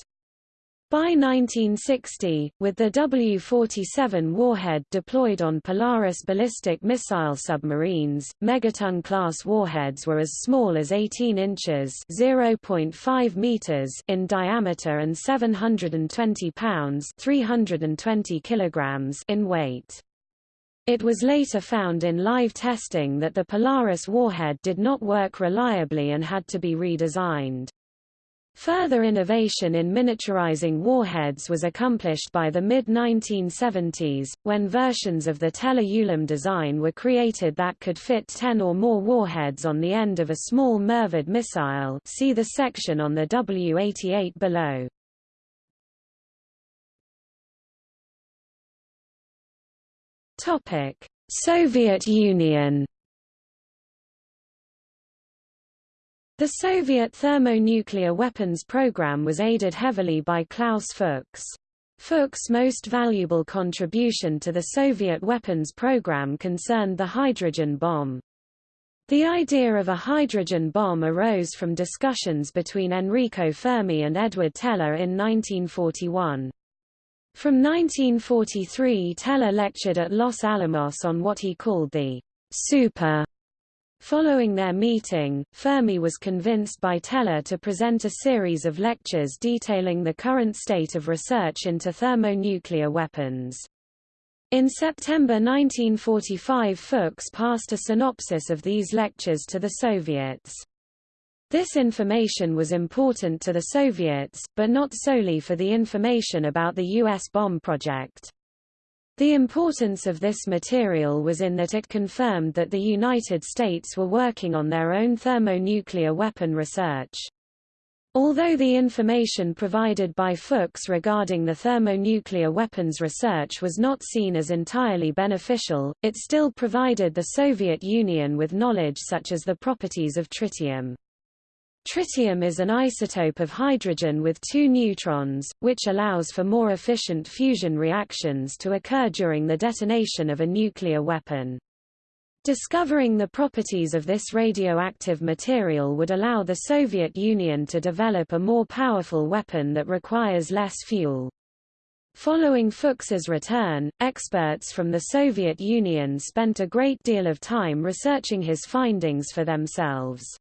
[SPEAKER 1] By 1960, with the W-47 warhead deployed on Polaris ballistic missile submarines, megaton-class warheads were as small as 18 inches (0.5 meters) in diameter and 720 pounds (320 kilograms) in weight. It was later found in live testing that the Polaris warhead did not work reliably and had to be redesigned. Further innovation in miniaturizing warheads was accomplished by the mid-1970s, when versions of the Teller-Ulam design were created that could fit 10 or more warheads on the end of a small MIRVed missile see the section on the W-88 below. Soviet Union The Soviet thermonuclear weapons program was aided heavily by Klaus Fuchs. Fuchs' most valuable contribution to the Soviet weapons program concerned the hydrogen bomb. The idea of a hydrogen bomb arose from discussions between Enrico Fermi and Edward Teller in 1941. From 1943 Teller lectured at Los Alamos on what he called the super. Following their meeting, Fermi was convinced by Teller to present a series of lectures detailing the current state of research into thermonuclear weapons. In September 1945 Fuchs passed a synopsis of these lectures to the Soviets. This information was important to the Soviets, but not solely for the information about the U.S. bomb project. The importance of this material was in that it confirmed that the United States were working on their own thermonuclear weapon research. Although the information provided by Fuchs regarding the thermonuclear weapons research was not seen as entirely beneficial, it still provided the Soviet Union with knowledge such as the properties of tritium. Tritium is an isotope of hydrogen with two neutrons, which allows for more efficient fusion reactions to occur during the detonation of a nuclear weapon. Discovering the properties of this radioactive material would allow the Soviet Union to develop a more powerful weapon that requires less fuel. Following Fuchs's return, experts from the Soviet Union spent a great deal of time researching his findings for themselves.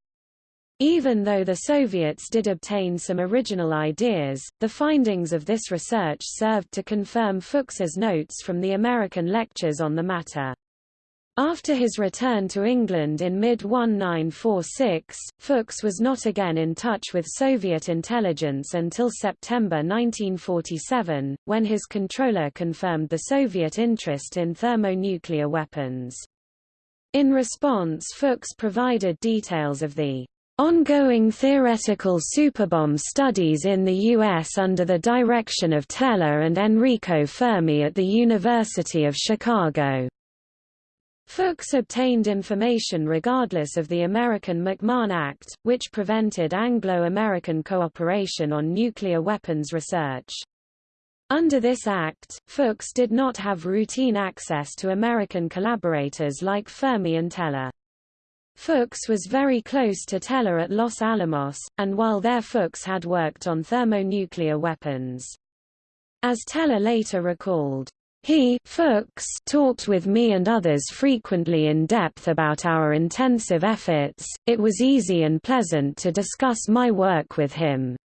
[SPEAKER 1] Even though the Soviets did obtain some original ideas, the findings of this research served to confirm Fuchs's notes from the American lectures on the matter. After his return to England in mid-1946, Fuchs was not again in touch with Soviet intelligence until September 1947, when his controller confirmed the Soviet interest in thermonuclear weapons. In response Fuchs provided details of the ongoing theoretical superbomb studies in the U.S. under the direction of Teller and Enrico Fermi at the University of Chicago. Fuchs obtained information regardless of the American McMahon Act, which prevented Anglo-American cooperation on nuclear weapons research. Under this act, Fuchs did not have routine access to American collaborators like Fermi and Teller. Fuchs was very close to Teller at Los Alamos, and while there Fuchs had worked on thermonuclear weapons. As Teller later recalled, he Fuchs talked with me and others frequently in depth about our intensive efforts, it was easy and pleasant to discuss my work with him.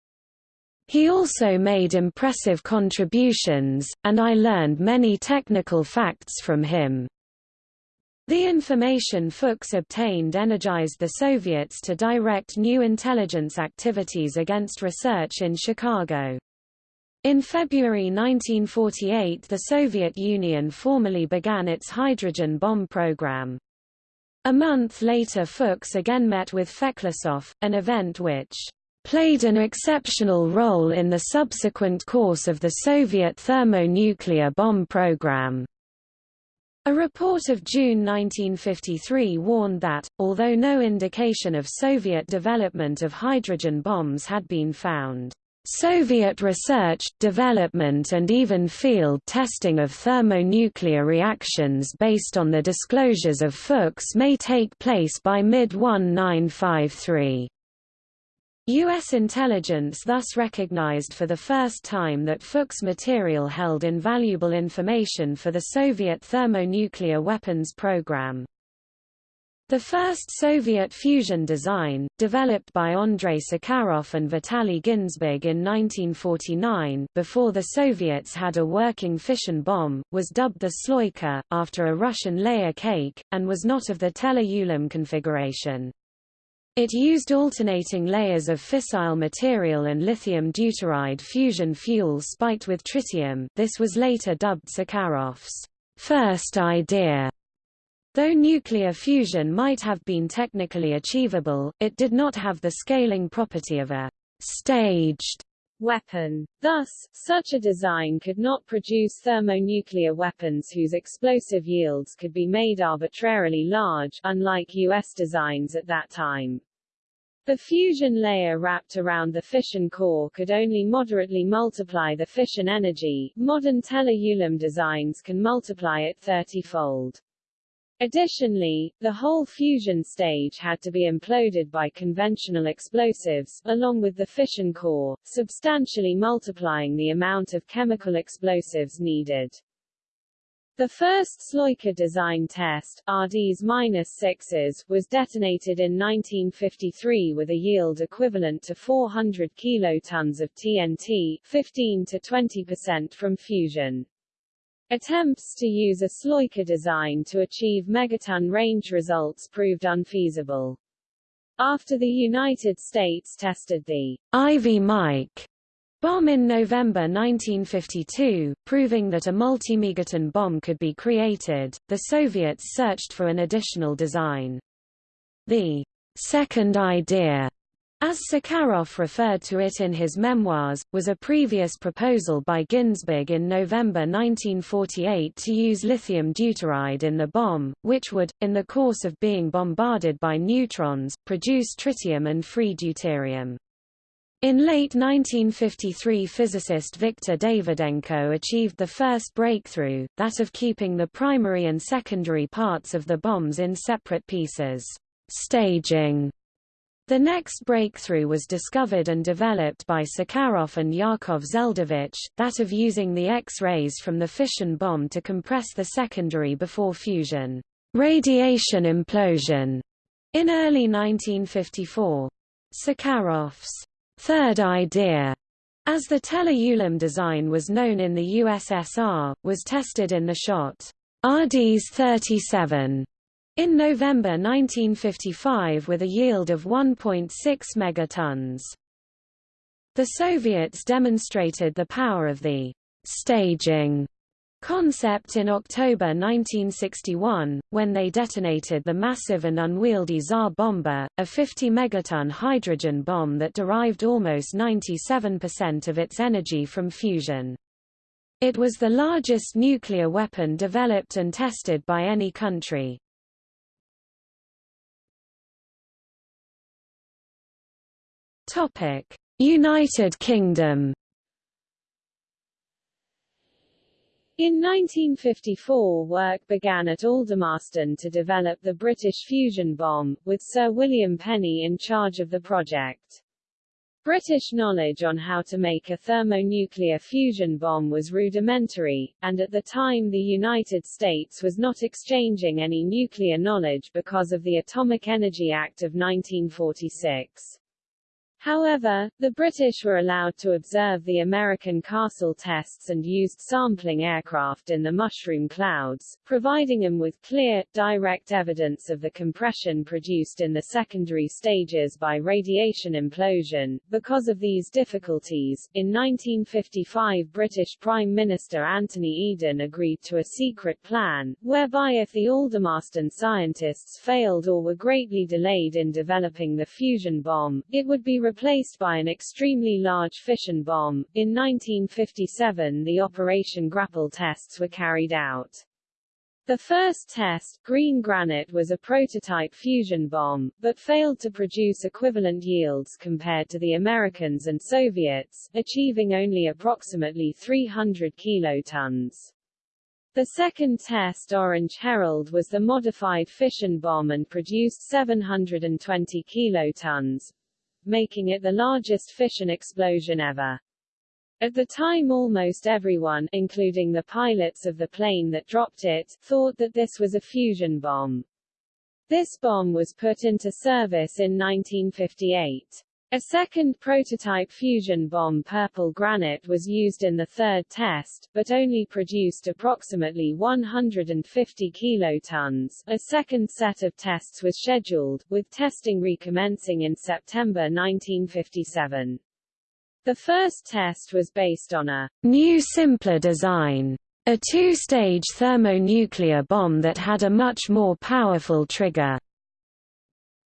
[SPEAKER 1] He also made impressive contributions, and I learned many technical facts from him. The information Fuchs obtained energized the Soviets to direct new intelligence activities against research in Chicago. In February 1948 the Soviet Union formally began its hydrogen bomb program. A month later Fuchs again met with Feklisov, an event which played an exceptional role in the subsequent course of the Soviet thermonuclear bomb program. A report of June 1953 warned that, although no indication of Soviet development of hydrogen bombs had been found, Soviet research, development and even field testing of thermonuclear reactions based on the disclosures of Fuchs may take place by mid-1953. U.S. intelligence thus recognized for the first time that Fuchs material held invaluable information for the Soviet thermonuclear weapons program. The first Soviet fusion design, developed by Andrei Sakharov and Vitaly Ginzburg in 1949 before the Soviets had a working fission bomb, was dubbed the Sloika, after a Russian layer cake, and was not of the Teller-Ulam configuration. It used alternating layers of fissile material and lithium deuteride fusion fuel spiked with tritium. This was later dubbed Sakharov's first idea. Though nuclear fusion might have been technically achievable, it did not have the scaling property of a staged
[SPEAKER 2] weapon. Thus, such a design could not produce thermonuclear weapons whose explosive yields could be made arbitrarily large, unlike U.S. designs at that time. The fusion layer wrapped around the fission core could only moderately multiply the fission energy. Modern Teller-Ulam designs can multiply it 30-fold. Additionally, the whole fusion stage had to be imploded by conventional explosives, along with the fission core, substantially multiplying the amount of chemical explosives needed. The first Sloika design test, RDs-6s, was detonated in 1953 with a yield equivalent to 400 kilotons of TNT, 15 to 20% from fusion. Attempts to use a Sloika design to achieve megaton range results proved unfeasible. After the United States tested the
[SPEAKER 1] Ivy Mike bomb in November 1952, proving that a multi-megaton bomb could be created, the Soviets searched for an additional design. The second idea, as Sakharov referred to it in his memoirs, was a previous proposal by Ginzburg in November 1948 to use lithium deuteride in the bomb, which would, in the course of being bombarded by neutrons, produce tritium and free deuterium. In late 1953 physicist Viktor Davidenko achieved the first breakthrough, that of keeping the primary and secondary parts of the bombs in separate pieces. Staging the next breakthrough was discovered and developed by Sakharov and Yakov Zeldovich, that of using the X-rays from the fission bomb to compress the secondary before fusion. Radiation implosion in early 1954. Sakharov's third idea, as the Teller-Ulam design was known in the USSR, was tested in the shot RDs 37 in November 1955 with a yield of 1.6 megatons. The Soviets demonstrated the power of the staging concept in October 1961, when they detonated the massive and unwieldy Tsar Bomba, a 50 megaton hydrogen bomb that derived almost 97% of its energy from fusion. It was the largest nuclear weapon developed and tested by any country. United Kingdom
[SPEAKER 2] In 1954 work began at Aldermaston to develop the British fusion bomb, with Sir William Penney in charge of the project. British knowledge on how to make a thermonuclear fusion bomb was rudimentary, and at the time the United States was not exchanging any nuclear knowledge because of the Atomic Energy Act of 1946. However, the British were allowed to observe the American Castle tests and used sampling aircraft in the mushroom clouds, providing them with clear, direct evidence of the compression produced in the secondary stages by radiation implosion. Because of these difficulties, in 1955 British Prime Minister Anthony Eden agreed to a secret plan, whereby if the Aldermaston scientists failed or were greatly delayed in developing the fusion bomb, it would be replaced by an extremely large fission bomb. In 1957 the Operation Grapple tests were carried out. The first test, Green Granite was a prototype fusion bomb, but failed to produce equivalent yields compared to the Americans and Soviets, achieving only approximately 300 kilotons. The second test Orange Herald was the modified fission bomb and produced 720 kilotons, making it the largest fission explosion ever. At the time almost everyone, including the pilots of the plane that dropped it, thought that this was a fusion bomb. This bomb was put into service in 1958. A second prototype fusion bomb Purple Granite was used in the third test, but only produced approximately 150 kilotons. A second set of tests was scheduled, with testing recommencing in September 1957. The first test was based on a
[SPEAKER 1] new simpler design, a two-stage thermonuclear bomb that had a much more powerful trigger.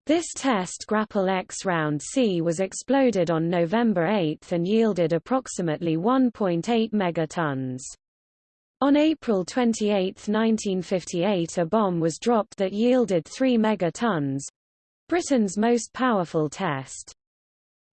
[SPEAKER 1] This test Grapple X Round C was exploded on November 8 and yielded approximately 1.8 megatons. On April 28, 1958 a bomb was dropped that yielded 3 megatons—Britain's most powerful test.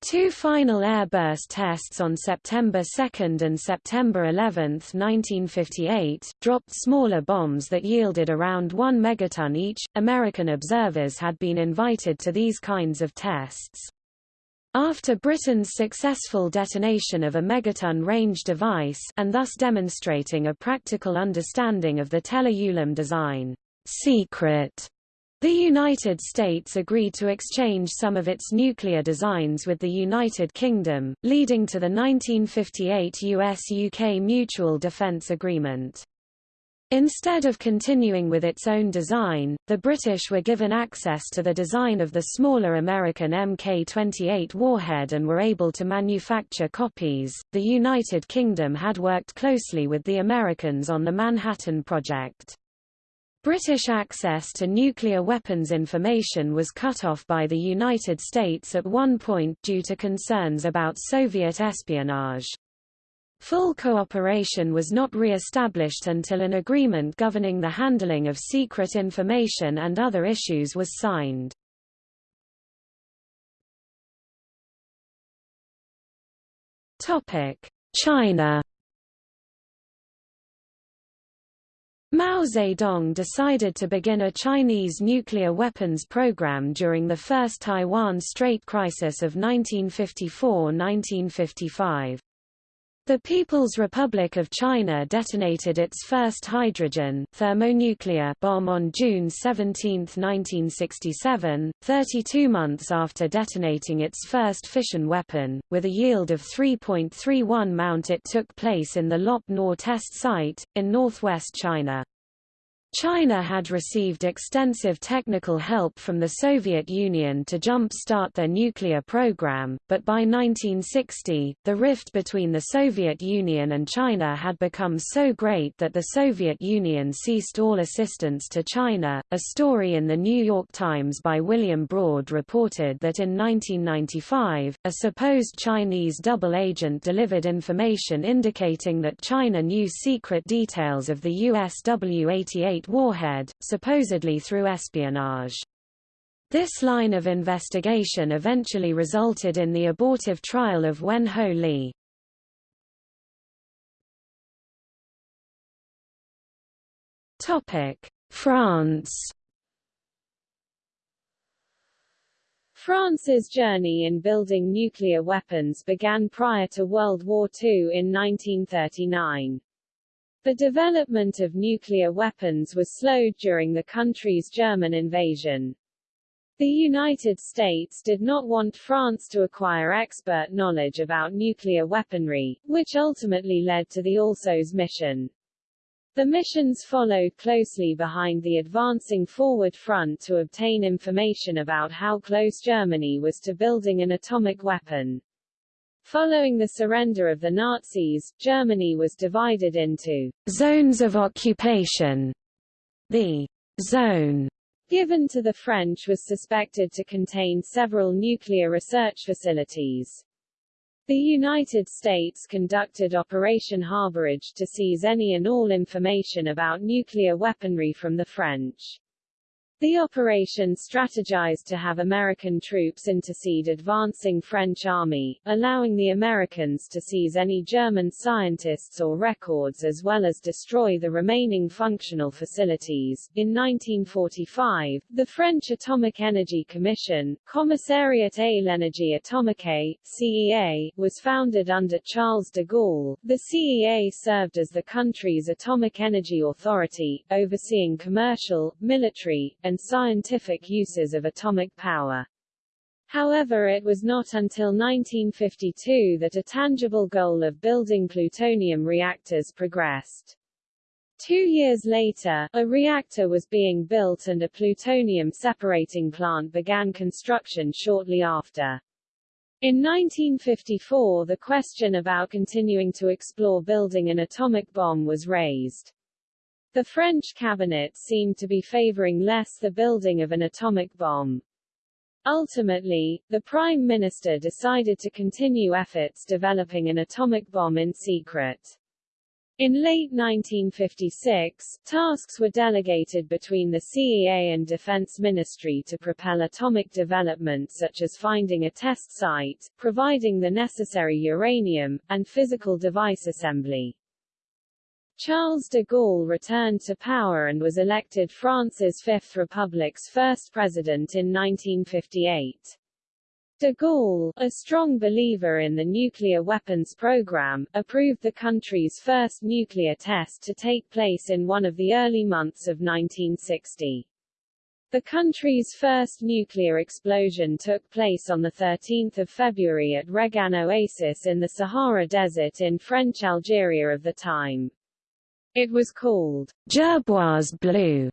[SPEAKER 1] Two final airburst tests on September 2 and September 11, 1958, dropped smaller bombs that yielded around 1 megaton each. American observers had been invited to these kinds of tests. After Britain's successful detonation of a megaton range device and thus demonstrating a practical understanding of the Teller-Ulam design, secret the United States agreed to exchange some of its nuclear designs with the United Kingdom, leading to the 1958 US-UK Mutual Defence Agreement. Instead of continuing with its own design, the British were given access to the design of the smaller American Mk-28 warhead and were able to manufacture copies. The United Kingdom had worked closely with the Americans on the Manhattan Project. British access to nuclear weapons information was cut off by the United States at one point due to concerns about Soviet espionage. Full cooperation was not re-established until an agreement governing the handling of secret information and other issues was signed. China Mao Zedong decided to begin a Chinese nuclear weapons program during the First Taiwan Strait Crisis of 1954–1955. The People's Republic of China detonated its first hydrogen thermonuclear bomb on June 17, 1967, 32 months after detonating its first fission weapon, with a yield of 3.31 mount it took place in the Lop Nor test site, in northwest China. China had received extensive technical help from the Soviet Union to jump-start their nuclear program, but by 1960, the rift between the Soviet Union and China had become so great that the Soviet Union ceased all assistance to China. A story in the New York Times by William Broad reported that in 1995, a supposed Chinese double agent delivered information indicating that China knew secret details of the US W-88 warhead, supposedly through espionage. This line of investigation eventually resulted in the abortive trial of Wen Ho Lee. France
[SPEAKER 2] France's journey in building nuclear weapons began prior to World War II in 1939. The development of nuclear weapons was slowed during the country's German invasion. The United States did not want France to acquire expert knowledge about nuclear weaponry, which ultimately led to the Alsos mission. The missions followed closely behind the advancing forward front to obtain information about how close Germany was to building an atomic weapon. Following the surrender of the Nazis, Germany was divided into
[SPEAKER 1] zones of occupation. The zone
[SPEAKER 2] given to the French was suspected to contain several nuclear research facilities. The United States conducted Operation Harborage to seize any and all information about nuclear weaponry from the French. The operation strategized to have American troops intercede advancing French army, allowing the Americans to seize any German scientists or records as well as destroy the remaining functional facilities. In 1945, the French Atomic Energy Commission, Commissariat à l'Énergie Atomique, CEA, was founded under Charles de Gaulle. The CEA served as the country's atomic energy authority, overseeing commercial, military, and scientific uses of atomic power. However it was not until 1952 that a tangible goal of building plutonium reactors progressed. Two years later, a reactor was being built and a plutonium separating plant began construction shortly after. In 1954 the question about continuing to explore building an atomic bomb was raised. The French cabinet seemed to be favoring less the building of an atomic bomb. Ultimately, the Prime Minister decided to continue efforts developing an atomic bomb in secret. In late 1956, tasks were delegated between the CEA and Defense Ministry to propel atomic development such as finding a test site, providing the necessary uranium, and physical device assembly. Charles de Gaulle returned to power and was elected France's Fifth Republic's first president in 1958. De Gaulle, a strong believer in the nuclear weapons program, approved the country's first nuclear test to take place in one of the early months of 1960. The country's first nuclear explosion took place on 13 February at Reggane Oasis in the Sahara Desert in French Algeria of the time. It was called
[SPEAKER 1] Gerboise Blue,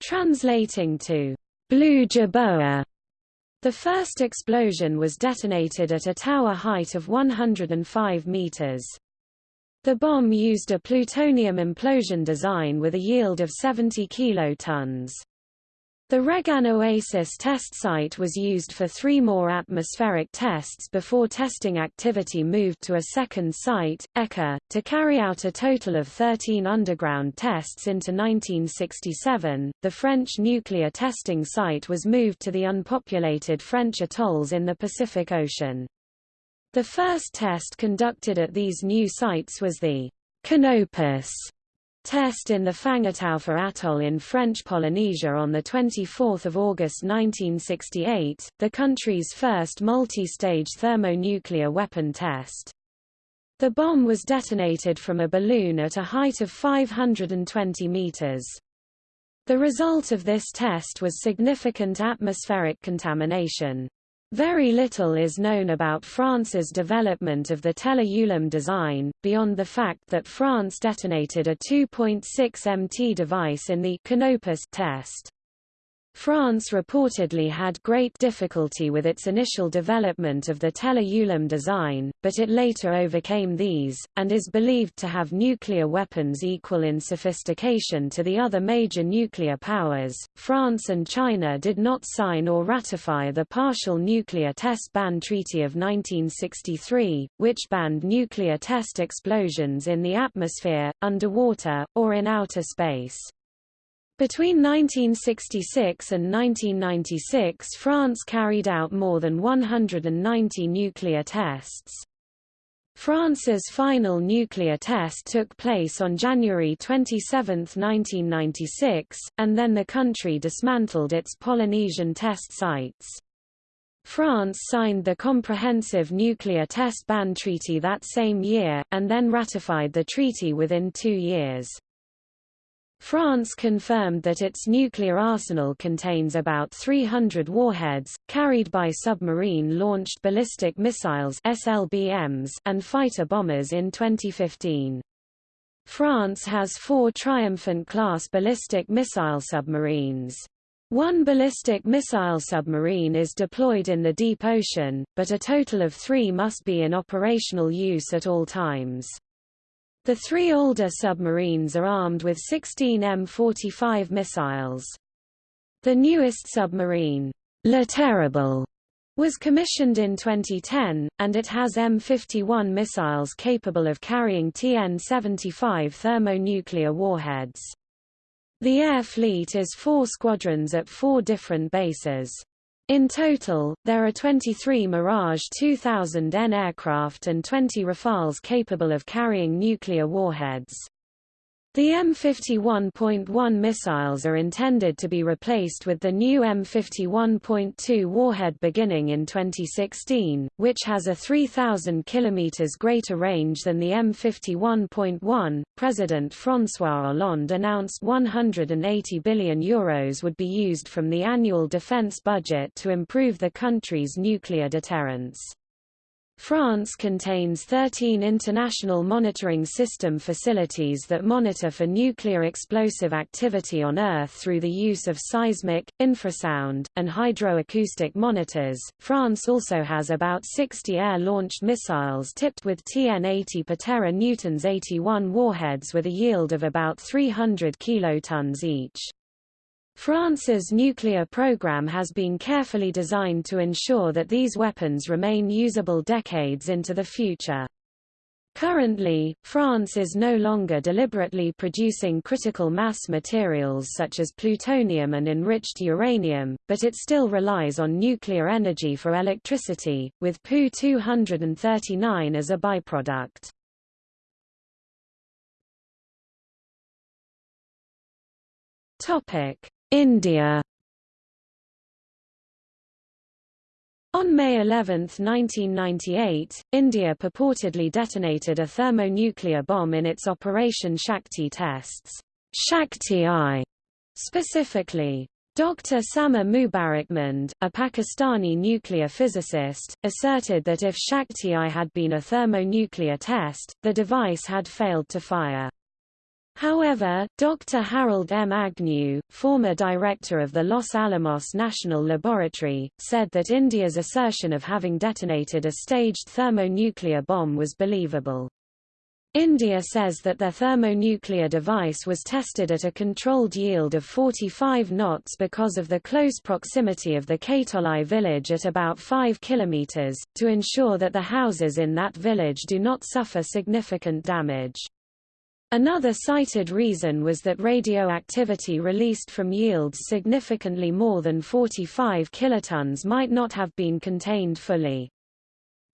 [SPEAKER 1] translating to Blue Jerboa. The first explosion was detonated at a tower height of 105 meters. The bomb used a plutonium implosion design with a yield of 70 kilotons. The Reggane Oasis test site was used for three more atmospheric tests before testing activity moved to a second site, Eka, to carry out a total of 13 underground tests into 1967. The French nuclear testing site was moved to the unpopulated French atolls in the Pacific Ocean. The first test conducted at these new sites was the Canopus test in the Fangataufa Atoll in French Polynesia on 24 August 1968, the country's first multi-stage thermonuclear weapon test. The bomb was detonated from a balloon at a height of 520 meters. The result of this test was significant atmospheric contamination. Very little is known about France's development of the Teller-Ulam design, beyond the fact that France detonated a 2.6 MT device in the Canopus test. France reportedly had great difficulty with its initial development of the Teller-Ulam design, but it later overcame these, and is believed to have nuclear weapons equal in sophistication to the other major nuclear powers. France and China did not sign or ratify the Partial Nuclear Test Ban Treaty of 1963, which banned nuclear test explosions in the atmosphere, underwater, or in outer space. Between 1966 and 1996 France carried out more than 190 nuclear tests. France's final nuclear test took place on January 27, 1996, and then the country dismantled its Polynesian test sites. France signed the Comprehensive Nuclear Test Ban Treaty that same year, and then ratified the treaty within two years. France confirmed that its nuclear arsenal contains about 300 warheads, carried by submarine-launched ballistic missiles SLBMs and fighter bombers in 2015. France has four Triomphant-class ballistic missile submarines. One ballistic missile submarine is deployed in the deep ocean, but a total of three must be in operational use at all times. The three older submarines are armed with 16 M45 missiles. The newest submarine, Le Terrible, was commissioned in 2010, and it has M51 missiles capable of carrying TN-75 thermonuclear warheads. The air fleet is four squadrons at four different bases. In total, there are 23 Mirage 2000N aircraft and 20 Rafales capable of carrying nuclear warheads. The M51.1 missiles are intended to be replaced with the new M51.2 warhead beginning in 2016, which has a 3,000 km greater range than the M51.1. President François Hollande announced 180 billion euros would be used from the annual defense budget to improve the country's nuclear deterrence. France contains 13 international monitoring system facilities that monitor for nuclear explosive activity on Earth through the use of seismic, infrasound, and hydroacoustic monitors. France also has about 60 air-launched missiles tipped with TN-80 Patera Newtons 81 warheads with a yield of about 300 kilotons each. France's nuclear program has been carefully designed to ensure that these weapons remain usable decades into the future. Currently, France is no longer deliberately producing critical mass materials such as plutonium and enriched uranium, but it still relies on nuclear energy for electricity, with Pu-239 as a byproduct. India On May 11, 1998, India purportedly detonated a thermonuclear bomb in its Operation Shakti tests. Shakti-I, specifically. Dr. Samar Mubarakmand, a Pakistani nuclear physicist, asserted that if Shakti-I had been a thermonuclear test, the device had failed to fire. However, Dr. Harold M. Agnew, former director of the Los Alamos National Laboratory, said that India's assertion of having detonated a staged thermonuclear bomb was believable. India says that their thermonuclear device was tested at a controlled yield of 45 knots because of the close proximity of the Khetolai village at about 5 kilometers, to ensure that the houses in that village do not suffer significant damage. Another cited reason was that radioactivity released from yields significantly more than 45 kilotons might not have been contained fully.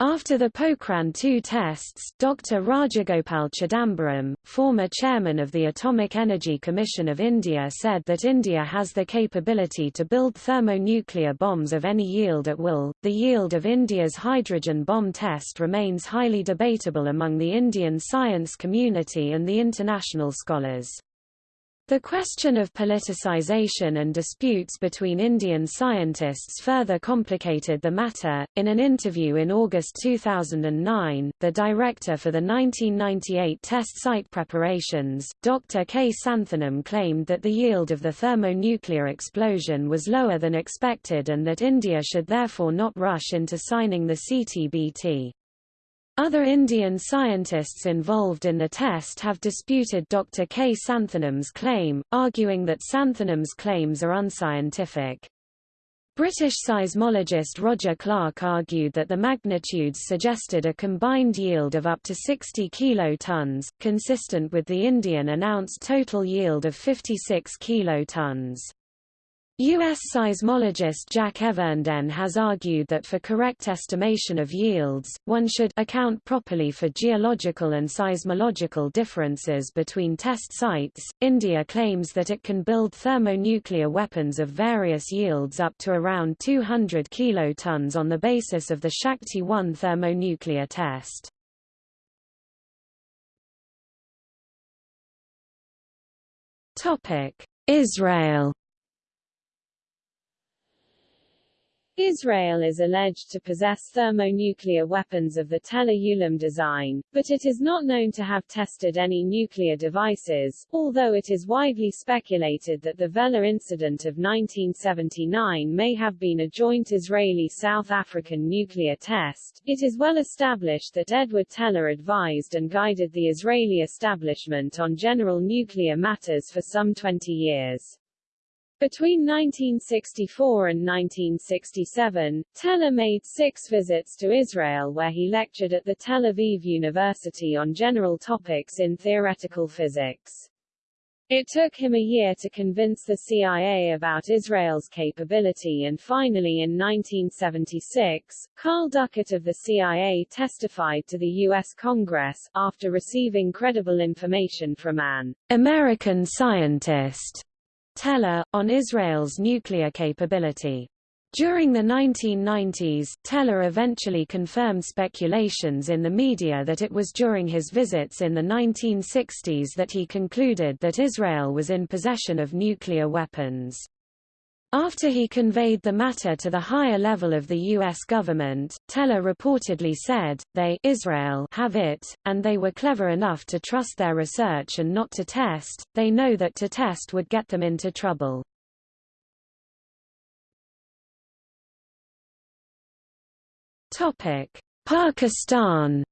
[SPEAKER 1] After the Pokhran II tests, Dr. Rajagopal Chidambaram, former chairman of the Atomic Energy Commission of India said that India has the capability to build thermonuclear bombs of any yield at will. The yield of India's hydrogen bomb test remains highly debatable among the Indian science community and the international scholars. The question of politicization and disputes between Indian scientists further complicated the matter. In an interview in August 2009, the director for the 1998 test site preparations, Dr. K. Santhanam claimed that the yield of the thermonuclear explosion was lower than expected and that India should therefore not rush into signing the CTBT. Other Indian scientists involved in the test have disputed Dr. K. Santhanam's claim, arguing that Santhanam's claims are unscientific. British seismologist Roger Clark argued that the magnitudes suggested a combined yield of up to 60 kilotons, consistent with the Indian announced total yield of 56 kilotons. U.S. seismologist Jack Evernden has argued that for correct estimation of yields, one should account properly for geological and seismological differences between test sites. India claims that it can build thermonuclear weapons of various yields up to around 200 kilotons on the basis of the Shakti-1 thermonuclear test. Topic: Israel
[SPEAKER 2] Israel is alleged to possess thermonuclear weapons of the Teller Ulam design, but it is not known to have tested any nuclear devices, although it is widely speculated that the Vela incident of 1979 may have been a joint Israeli-South African nuclear test. It is well established that Edward Teller advised and guided the Israeli establishment on general nuclear matters for some 20 years. Between 1964 and 1967, Teller made six visits to Israel where he lectured at the Tel Aviv University on general topics in theoretical physics. It took him a year to convince the CIA about Israel's capability and finally in 1976, Carl Duckett of the CIA testified to the U.S. Congress, after receiving credible information from an American scientist Teller, on Israel's nuclear capability. During the 1990s, Teller eventually confirmed speculations in the media that it was during his visits in the 1960s that he concluded that Israel was in possession of nuclear weapons. After he conveyed the matter to the higher level of the U.S. government, Teller reportedly said, they Israel have it, and they were clever enough to trust their research and not to test, they know that to test would get them into trouble. Pakistan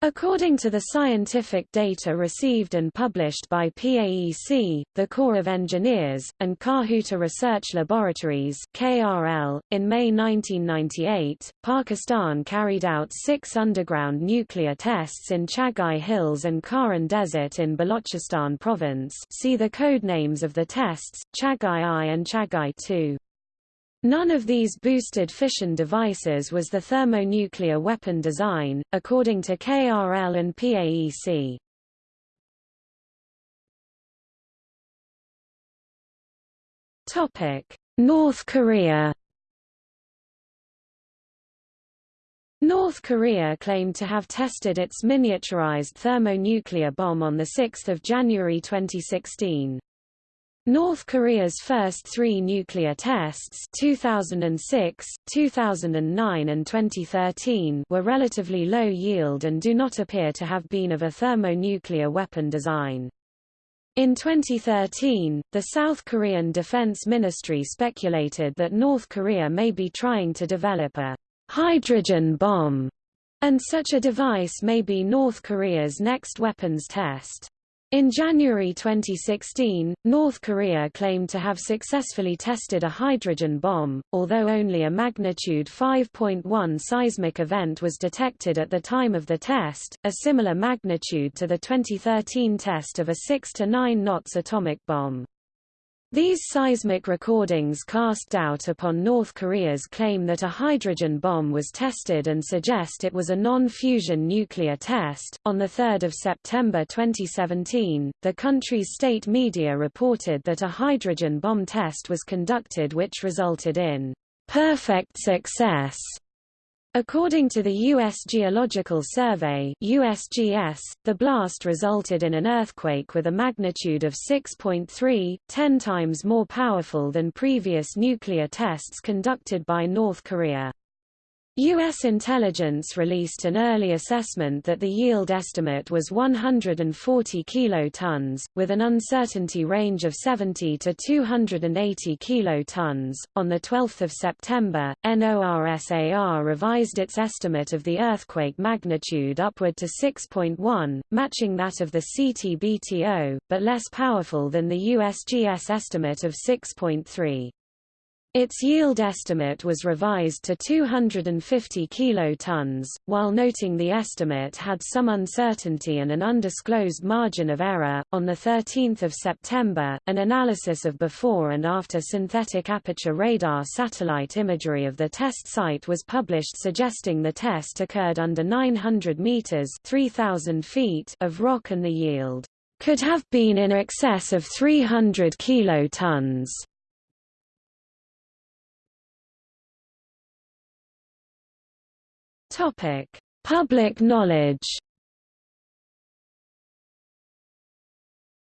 [SPEAKER 1] According to the scientific data received and published by PAEC, the Corps of Engineers, and Kahuta Research Laboratories KRL, in May 1998, Pakistan carried out six underground nuclear tests in Chagai Hills and Kharan Desert in Balochistan province see the code names of the tests, Chagai I and Chagai II. None of these boosted fission devices was the thermonuclear weapon design, according to KRL and PAEC. Topic: North Korea. North Korea claimed to have tested its miniaturized thermonuclear bomb on 6 January 2016. North Korea's first three nuclear tests 2006, 2009 and 2013 were relatively low yield and do not appear to have been of a thermonuclear weapon design. In 2013, the South Korean Defense Ministry speculated that North Korea may be trying to develop a hydrogen bomb, and such a device may be North Korea's next weapons test. In January 2016, North Korea claimed to have successfully tested a hydrogen bomb, although only a magnitude 5.1 seismic event was detected at the time of the test, a similar magnitude to the 2013 test of a 6 to 9 knots atomic bomb. These seismic recordings cast doubt upon North Korea's claim that a hydrogen bomb was tested and suggest it was a non-fusion nuclear test. On the 3rd of September 2017, the country's state media reported that a hydrogen bomb test was conducted which resulted in perfect success According to the U.S. Geological Survey USGS, the blast resulted in an earthquake with a magnitude of 6.3, 10 times more powerful than previous nuclear tests conducted by North Korea. U.S. intelligence released an early assessment that the yield estimate was 140 kilotons, with an uncertainty range of 70 to 280 kilotons. On the 12th of September, NORSAR revised its estimate of the earthquake magnitude upward to 6.1, matching that of the CTBTO, but less powerful than the USGS estimate of 6.3. Its yield estimate was revised to 250 kilotons, while noting the estimate had some uncertainty and an undisclosed margin of error. On the 13th of September, an analysis of before and after synthetic aperture radar satellite imagery of the test site was published suggesting the test occurred under 900 meters (3000 feet) of rock and the yield could have been in excess of 300 kilotons. Topic: Public knowledge.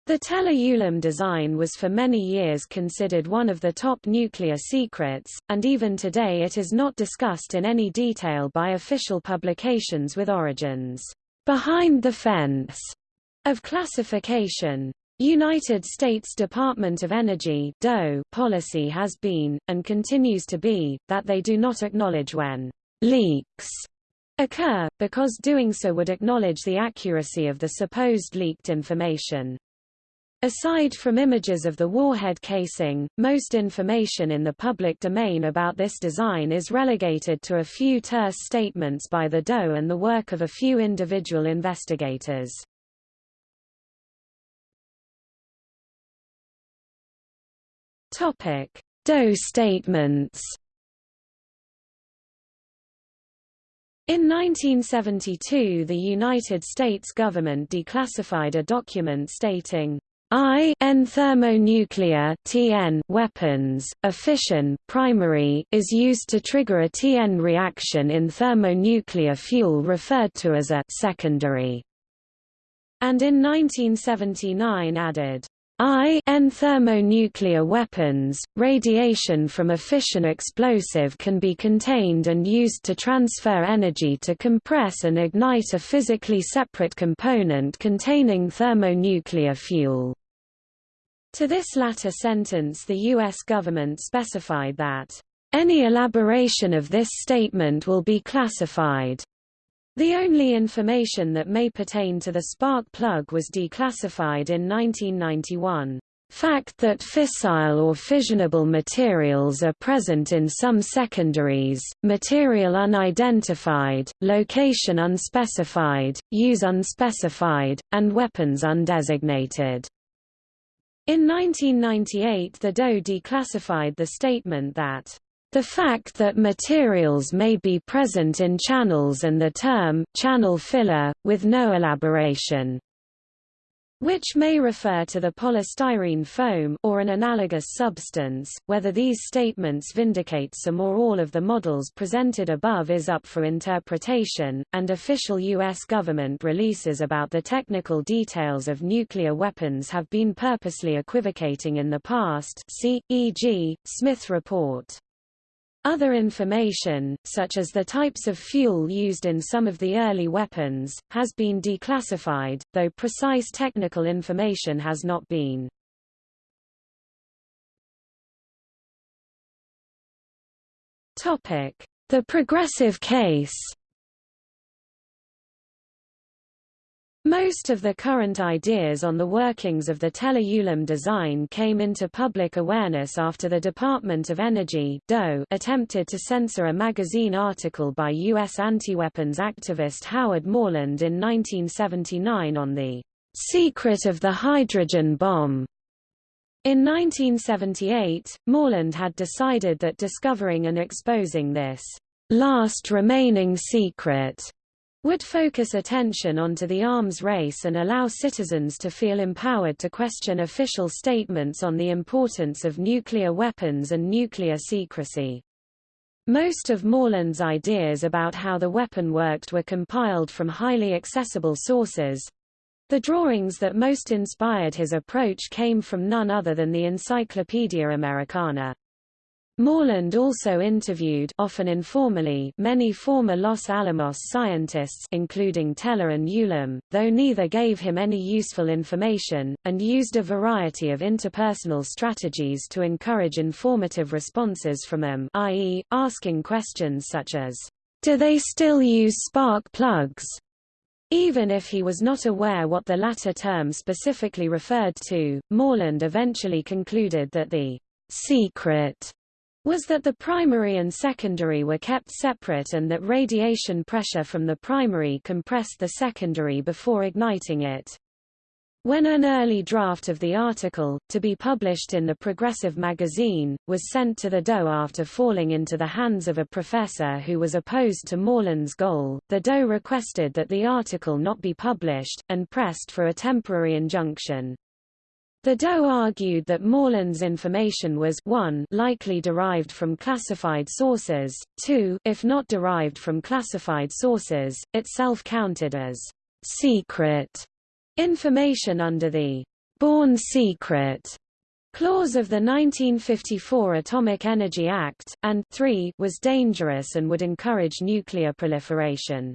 [SPEAKER 1] The Teller-Ulam design was for many years considered one of the top nuclear secrets, and even today it is not discussed in any detail by official publications with origins behind the fence of classification. United States Department of Energy DOE policy has been, and continues to be, that they do not acknowledge when leaks occur, because doing so would acknowledge the accuracy of the supposed leaked information. Aside from images of the warhead casing, most information in the public domain about this design is relegated to a few terse statements by the DOE and the work of a few individual investigators. DOE statements In 1972 the United States government declassified a document stating, I N thermonuclear TN weapons, a fission primary is used to trigger a TN reaction in thermonuclear fuel referred to as a secondary, and in 1979 added, I N thermonuclear weapons, radiation from a fission explosive can be contained and used to transfer energy to compress and ignite a physically separate component containing thermonuclear fuel. To this latter sentence the U.S. government specified that, "...any elaboration of this statement will be classified." The only information that may pertain to the spark plug was declassified in 1991. Fact that fissile or fissionable materials are present in some secondaries, material unidentified, location unspecified, use unspecified, and weapons undesignated. In 1998 the DOE declassified the statement that the fact that materials may be present in channels and the term channel filler, with no elaboration, which may refer to the polystyrene foam or an analogous substance. Whether these statements vindicate some or all of the models presented above is up for interpretation, and official U.S. government releases about the technical details of nuclear weapons have been purposely equivocating in the past see, e.g., Smith Report. Other information, such as the types of fuel used in some of the early weapons, has been declassified, though precise technical information has not been. The progressive case Most of the current ideas on the workings of the Teller-Ulam design came into public awareness after the Department of Energy DOE attempted to censor a magazine article by U.S. anti-weapons activist Howard Morland in 1979 on the secret of the hydrogen bomb. In 1978, Morland had decided that discovering and exposing this last remaining secret would focus attention onto the arms race and allow citizens to feel empowered to question official statements on the importance of nuclear weapons and nuclear secrecy. Most of Morland's ideas about how the weapon worked were compiled from highly accessible sources. The drawings that most inspired his approach came from none other than the Encyclopedia Americana. Morland also interviewed often informally many former Los Alamos scientists including Teller and Ulam, though neither gave him any useful information, and used a variety of interpersonal strategies to encourage informative responses from them i.e., asking questions such as, "'Do they still use spark plugs?' Even if he was not aware what the latter term specifically referred to, Morland eventually concluded that the secret was that the primary and secondary were kept separate and that radiation pressure from the primary compressed the secondary before igniting it. When an early draft of the article, to be published in the Progressive magazine, was sent to the DOE after falling into the hands of a professor who was opposed to Morland's goal, the DOE requested that the article not be published, and pressed for a temporary injunction. The DOE argued that Morland's information was 1 likely derived from classified sources, 2 if not derived from classified sources, itself counted as secret information under the Born Secret clause of the 1954 Atomic Energy Act, and 3 was dangerous and would encourage nuclear proliferation.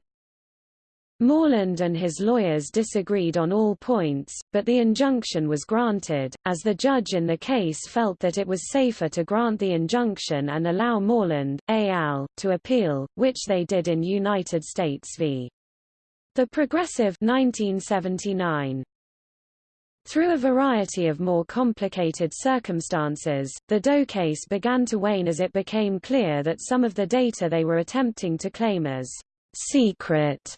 [SPEAKER 1] Morland and his lawyers disagreed on all points, but the injunction was granted, as the judge in the case felt that it was safer to grant the injunction and allow Morland, al. to appeal, which they did in United States v. The Progressive 1979. Through a variety of more complicated circumstances, the DOE case began to wane as it became clear that some of the data they were attempting to claim as secret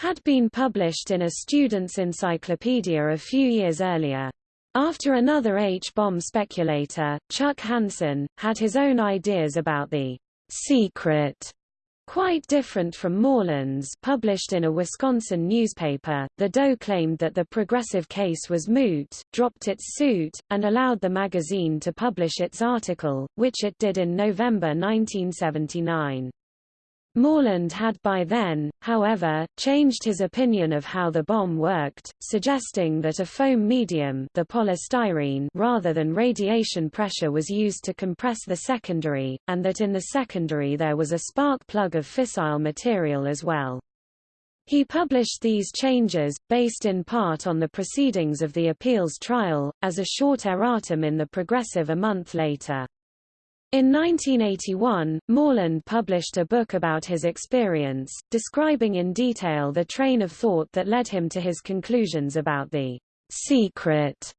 [SPEAKER 1] had been published in a student's encyclopedia a few years earlier. After another H-bomb speculator, Chuck Hansen, had his own ideas about the secret Quite different from Morland's published in a Wisconsin newspaper, the DOE claimed that the progressive case was moot, dropped its suit, and allowed the magazine to publish its article, which it did in November 1979. Morland had by then, however, changed his opinion of how the bomb worked, suggesting that a foam medium the polystyrene rather than radiation pressure was used to compress the secondary, and that in the secondary there was a spark plug of fissile material as well. He published these changes, based in part on the proceedings of the appeals trial, as a short erratum in the Progressive a month later. In 1981, Morland published a book about his experience, describing in detail the train of thought that led him to his conclusions about the secret.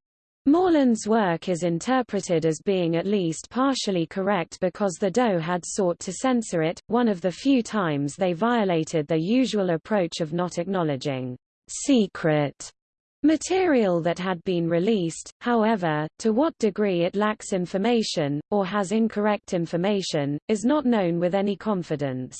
[SPEAKER 1] Morland's work is interpreted as being at least partially correct because the DOE had sought to censor it, one of the few times they violated their usual approach of not acknowledging secret Material that had been released, however, to what degree it lacks information, or has incorrect information, is not known with any confidence.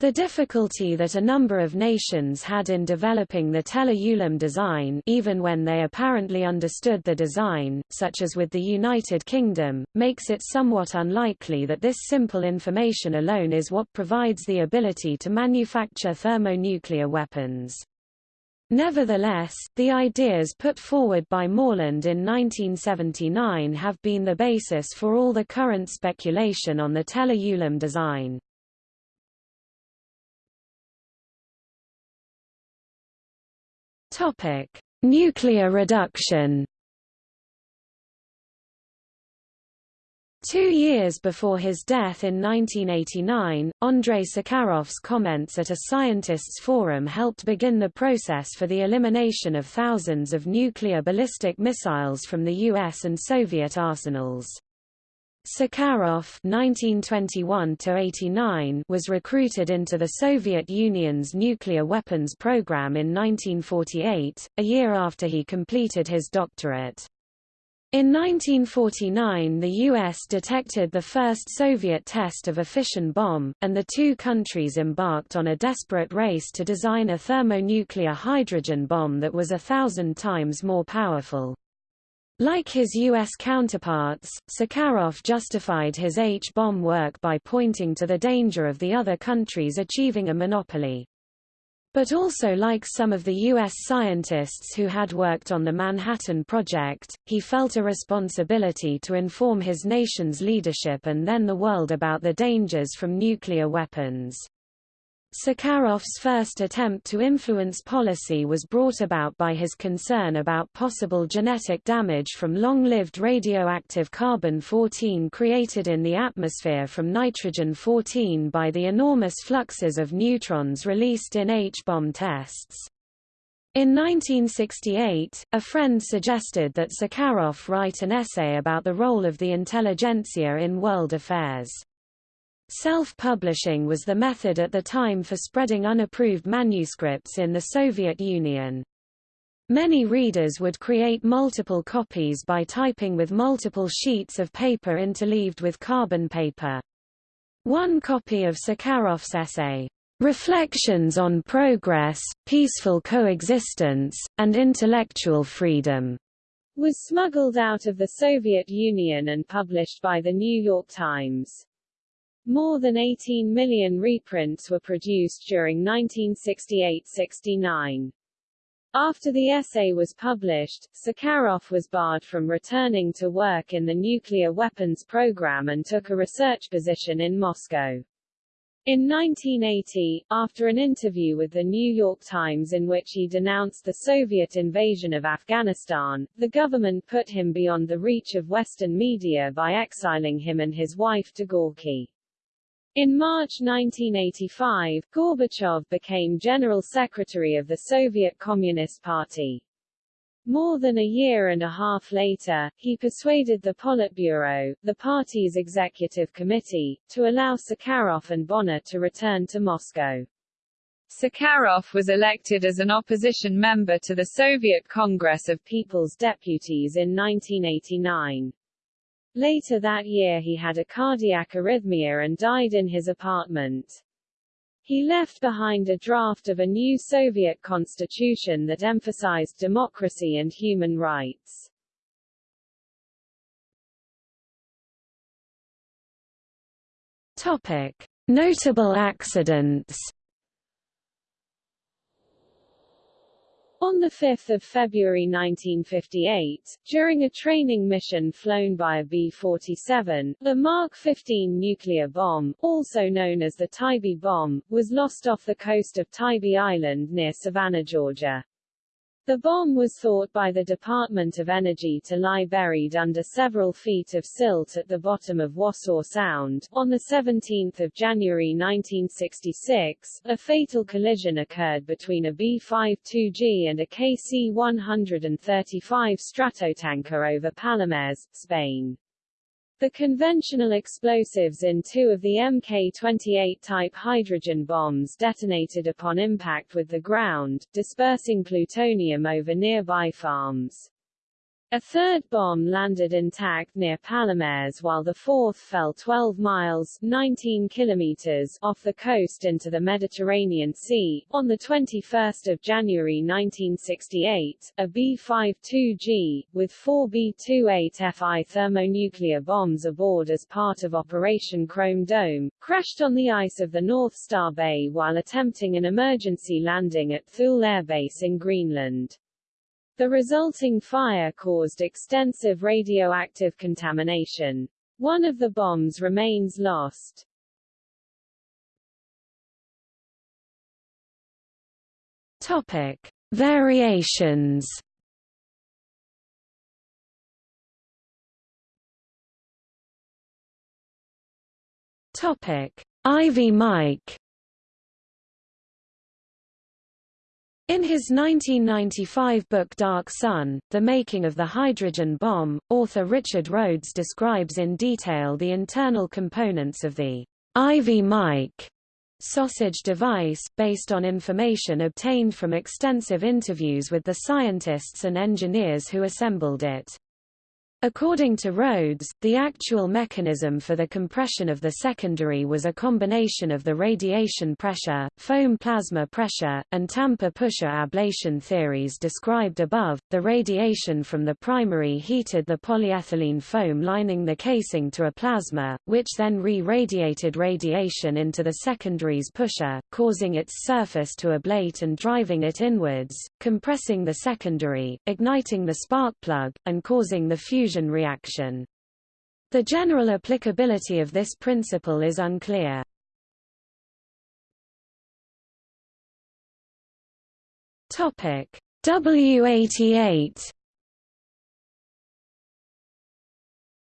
[SPEAKER 1] The difficulty that a number of nations had in developing the Teller-Ulam design even when they apparently understood the design, such as with the United Kingdom, makes it somewhat unlikely that this simple information alone is what provides the ability to manufacture thermonuclear weapons. Nevertheless, the ideas put forward by Morland in 1979 have been the basis for all the current speculation on the Teller-Ulam design. Nuclear reduction Two years before his death in 1989, Andrei Sakharov's comments at a scientists' forum helped begin the process for the elimination of thousands of nuclear ballistic missiles from the US and Soviet arsenals. Sakharov (1921–89) was recruited into the Soviet Union's nuclear weapons program in 1948, a year after he completed his doctorate. In 1949 the U.S. detected the first Soviet test of a fission bomb, and the two countries embarked on a desperate race to design a thermonuclear hydrogen bomb that was a thousand times more powerful. Like his U.S. counterparts, Sakharov justified his H-bomb work by pointing to the danger of the other countries achieving a monopoly. But also like some of the U.S. scientists who had worked on the Manhattan Project, he felt a responsibility to inform his nation's leadership and then the world about the dangers from nuclear weapons. Sakharov's first attempt to influence policy was brought about by his concern about possible genetic damage from long-lived radioactive carbon-14 created in the atmosphere from nitrogen-14 by the enormous fluxes of neutrons released in H-bomb tests. In 1968, a friend suggested that Sakharov write an essay about the role of the intelligentsia in world affairs. Self-publishing was the method at the time for spreading unapproved manuscripts in the Soviet Union. Many readers would create multiple copies by typing with multiple sheets of paper interleaved with carbon paper. One copy of Sakharov's essay, Reflections on Progress, Peaceful Coexistence, and Intellectual Freedom,
[SPEAKER 2] was smuggled out of the Soviet Union and published by the New York Times. More than 18 million reprints were produced during 1968–69. After the essay was published, Sakharov was barred from returning to work in the nuclear weapons program and took a research position in Moscow. In 1980, after an interview with the New York Times in which he denounced the Soviet invasion of Afghanistan, the government put him beyond the reach of Western media by exiling him and his wife to Gorky. In March 1985, Gorbachev became General Secretary of the Soviet Communist Party. More than a year and a half later, he persuaded the Politburo, the party's executive committee, to allow Sakharov and Bonner to return to Moscow. Sakharov was elected as an opposition member to the Soviet Congress of People's Deputies in 1989. Later that year he had a cardiac arrhythmia and died in his apartment. He left behind a draft of a new Soviet constitution that emphasized democracy and human rights.
[SPEAKER 1] Topic: Notable accidents.
[SPEAKER 2] On 5 February 1958, during a training mission flown by a B-47, the Mark 15 nuclear bomb, also known as the Tybee bomb, was lost off the coast of Tybee Island near Savannah, Georgia. The bomb was thought by the Department of Energy to lie buried under several feet of silt at the bottom of Wassaw Sound. On 17 January 1966, a fatal collision occurred between a B-52G and a KC-135 Stratotanker over Palomares, Spain. The conventional explosives in two of the Mk-28 type hydrogen bombs detonated upon impact with the ground, dispersing plutonium over nearby farms. A third bomb landed intact near Palomares while the fourth fell 12 miles 19 kilometers off the coast into the Mediterranean Sea. On 21 January 1968, a B-52G, with four B-28FI thermonuclear bombs aboard as part of Operation Chrome Dome, crashed on the ice of the North Star Bay while attempting an emergency landing at Thule Air Base in Greenland. The resulting fire caused extensive radioactive contamination. One of the bombs remains lost.
[SPEAKER 1] Topic: Variations. Topic: Ivy Mike. In his 1995 book Dark Sun, The Making of the Hydrogen Bomb, author Richard Rhodes describes in detail the internal components of the Ivy Mike sausage device, based on information obtained from extensive interviews with the scientists and engineers who assembled it. According to Rhodes, the actual mechanism for the compression of the secondary was a combination of the radiation pressure, foam plasma pressure, and tamper pusher ablation theories described above. The radiation from the primary heated the polyethylene foam lining the casing to a plasma, which then re-radiated radiation into the secondary's pusher, causing its surface to ablate and driving it inwards, compressing the secondary, igniting the spark plug, and causing the fusion reaction. The general applicability of this principle is unclear. Topic W88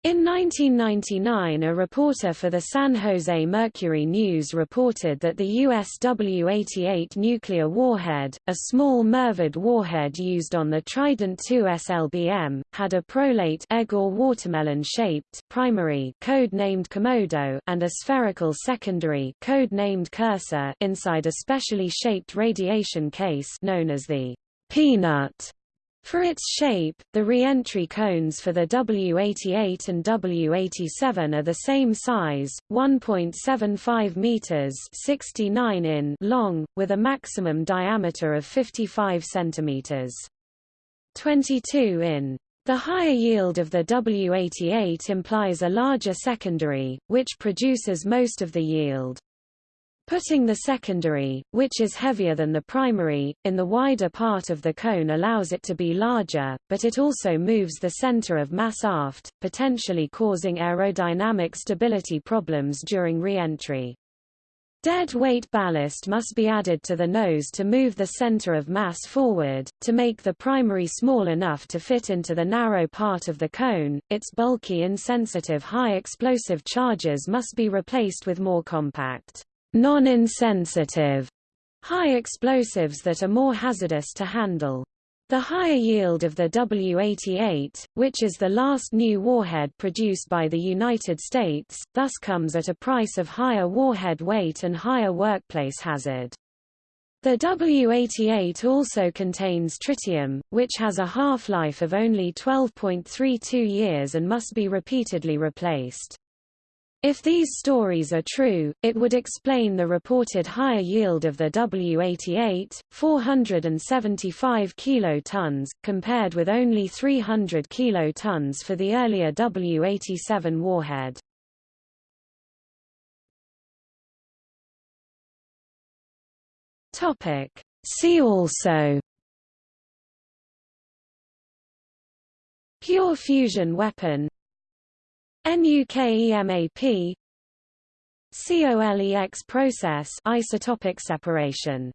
[SPEAKER 1] In 1999 a reporter for the San Jose Mercury News reported that the US W-88 nuclear warhead, a small MIRVed warhead used on the Trident II SLBM, had a prolate egg or watermelon-shaped primary code-named Komodo and a spherical secondary code-named Cursa inside a specially shaped radiation case known as the peanut. For its shape, the re-entry cones for the W88 and W87 are the same size, 1.75 meters (69 in) long, with a maximum diameter of 55 centimeters. 22 in. The higher yield of the W88 implies a larger secondary, which produces most of the yield. Putting the secondary, which is heavier than the primary, in the wider part of the cone allows it to be larger, but it also moves the center of mass aft, potentially causing aerodynamic stability problems during re-entry. Dead weight ballast must be added to the nose to move the center of mass forward, to make the primary small enough to fit into the narrow part of the cone. Its bulky insensitive high explosive charges must be replaced with more compact non-insensitive high explosives that are more hazardous to handle. The higher yield of the W-88, which is the last new warhead produced by the United States, thus comes at a price of higher warhead weight and higher workplace hazard. The W-88 also contains tritium, which has a half-life of only 12.32 years and must be repeatedly replaced. If these stories are true, it would explain the reported higher yield of the W-88, 475 kilotons, compared with only 300 kilotons for the earlier W-87 warhead. Topic. See also Pure fusion weapon NUKEMAP COLEX process isotopic separation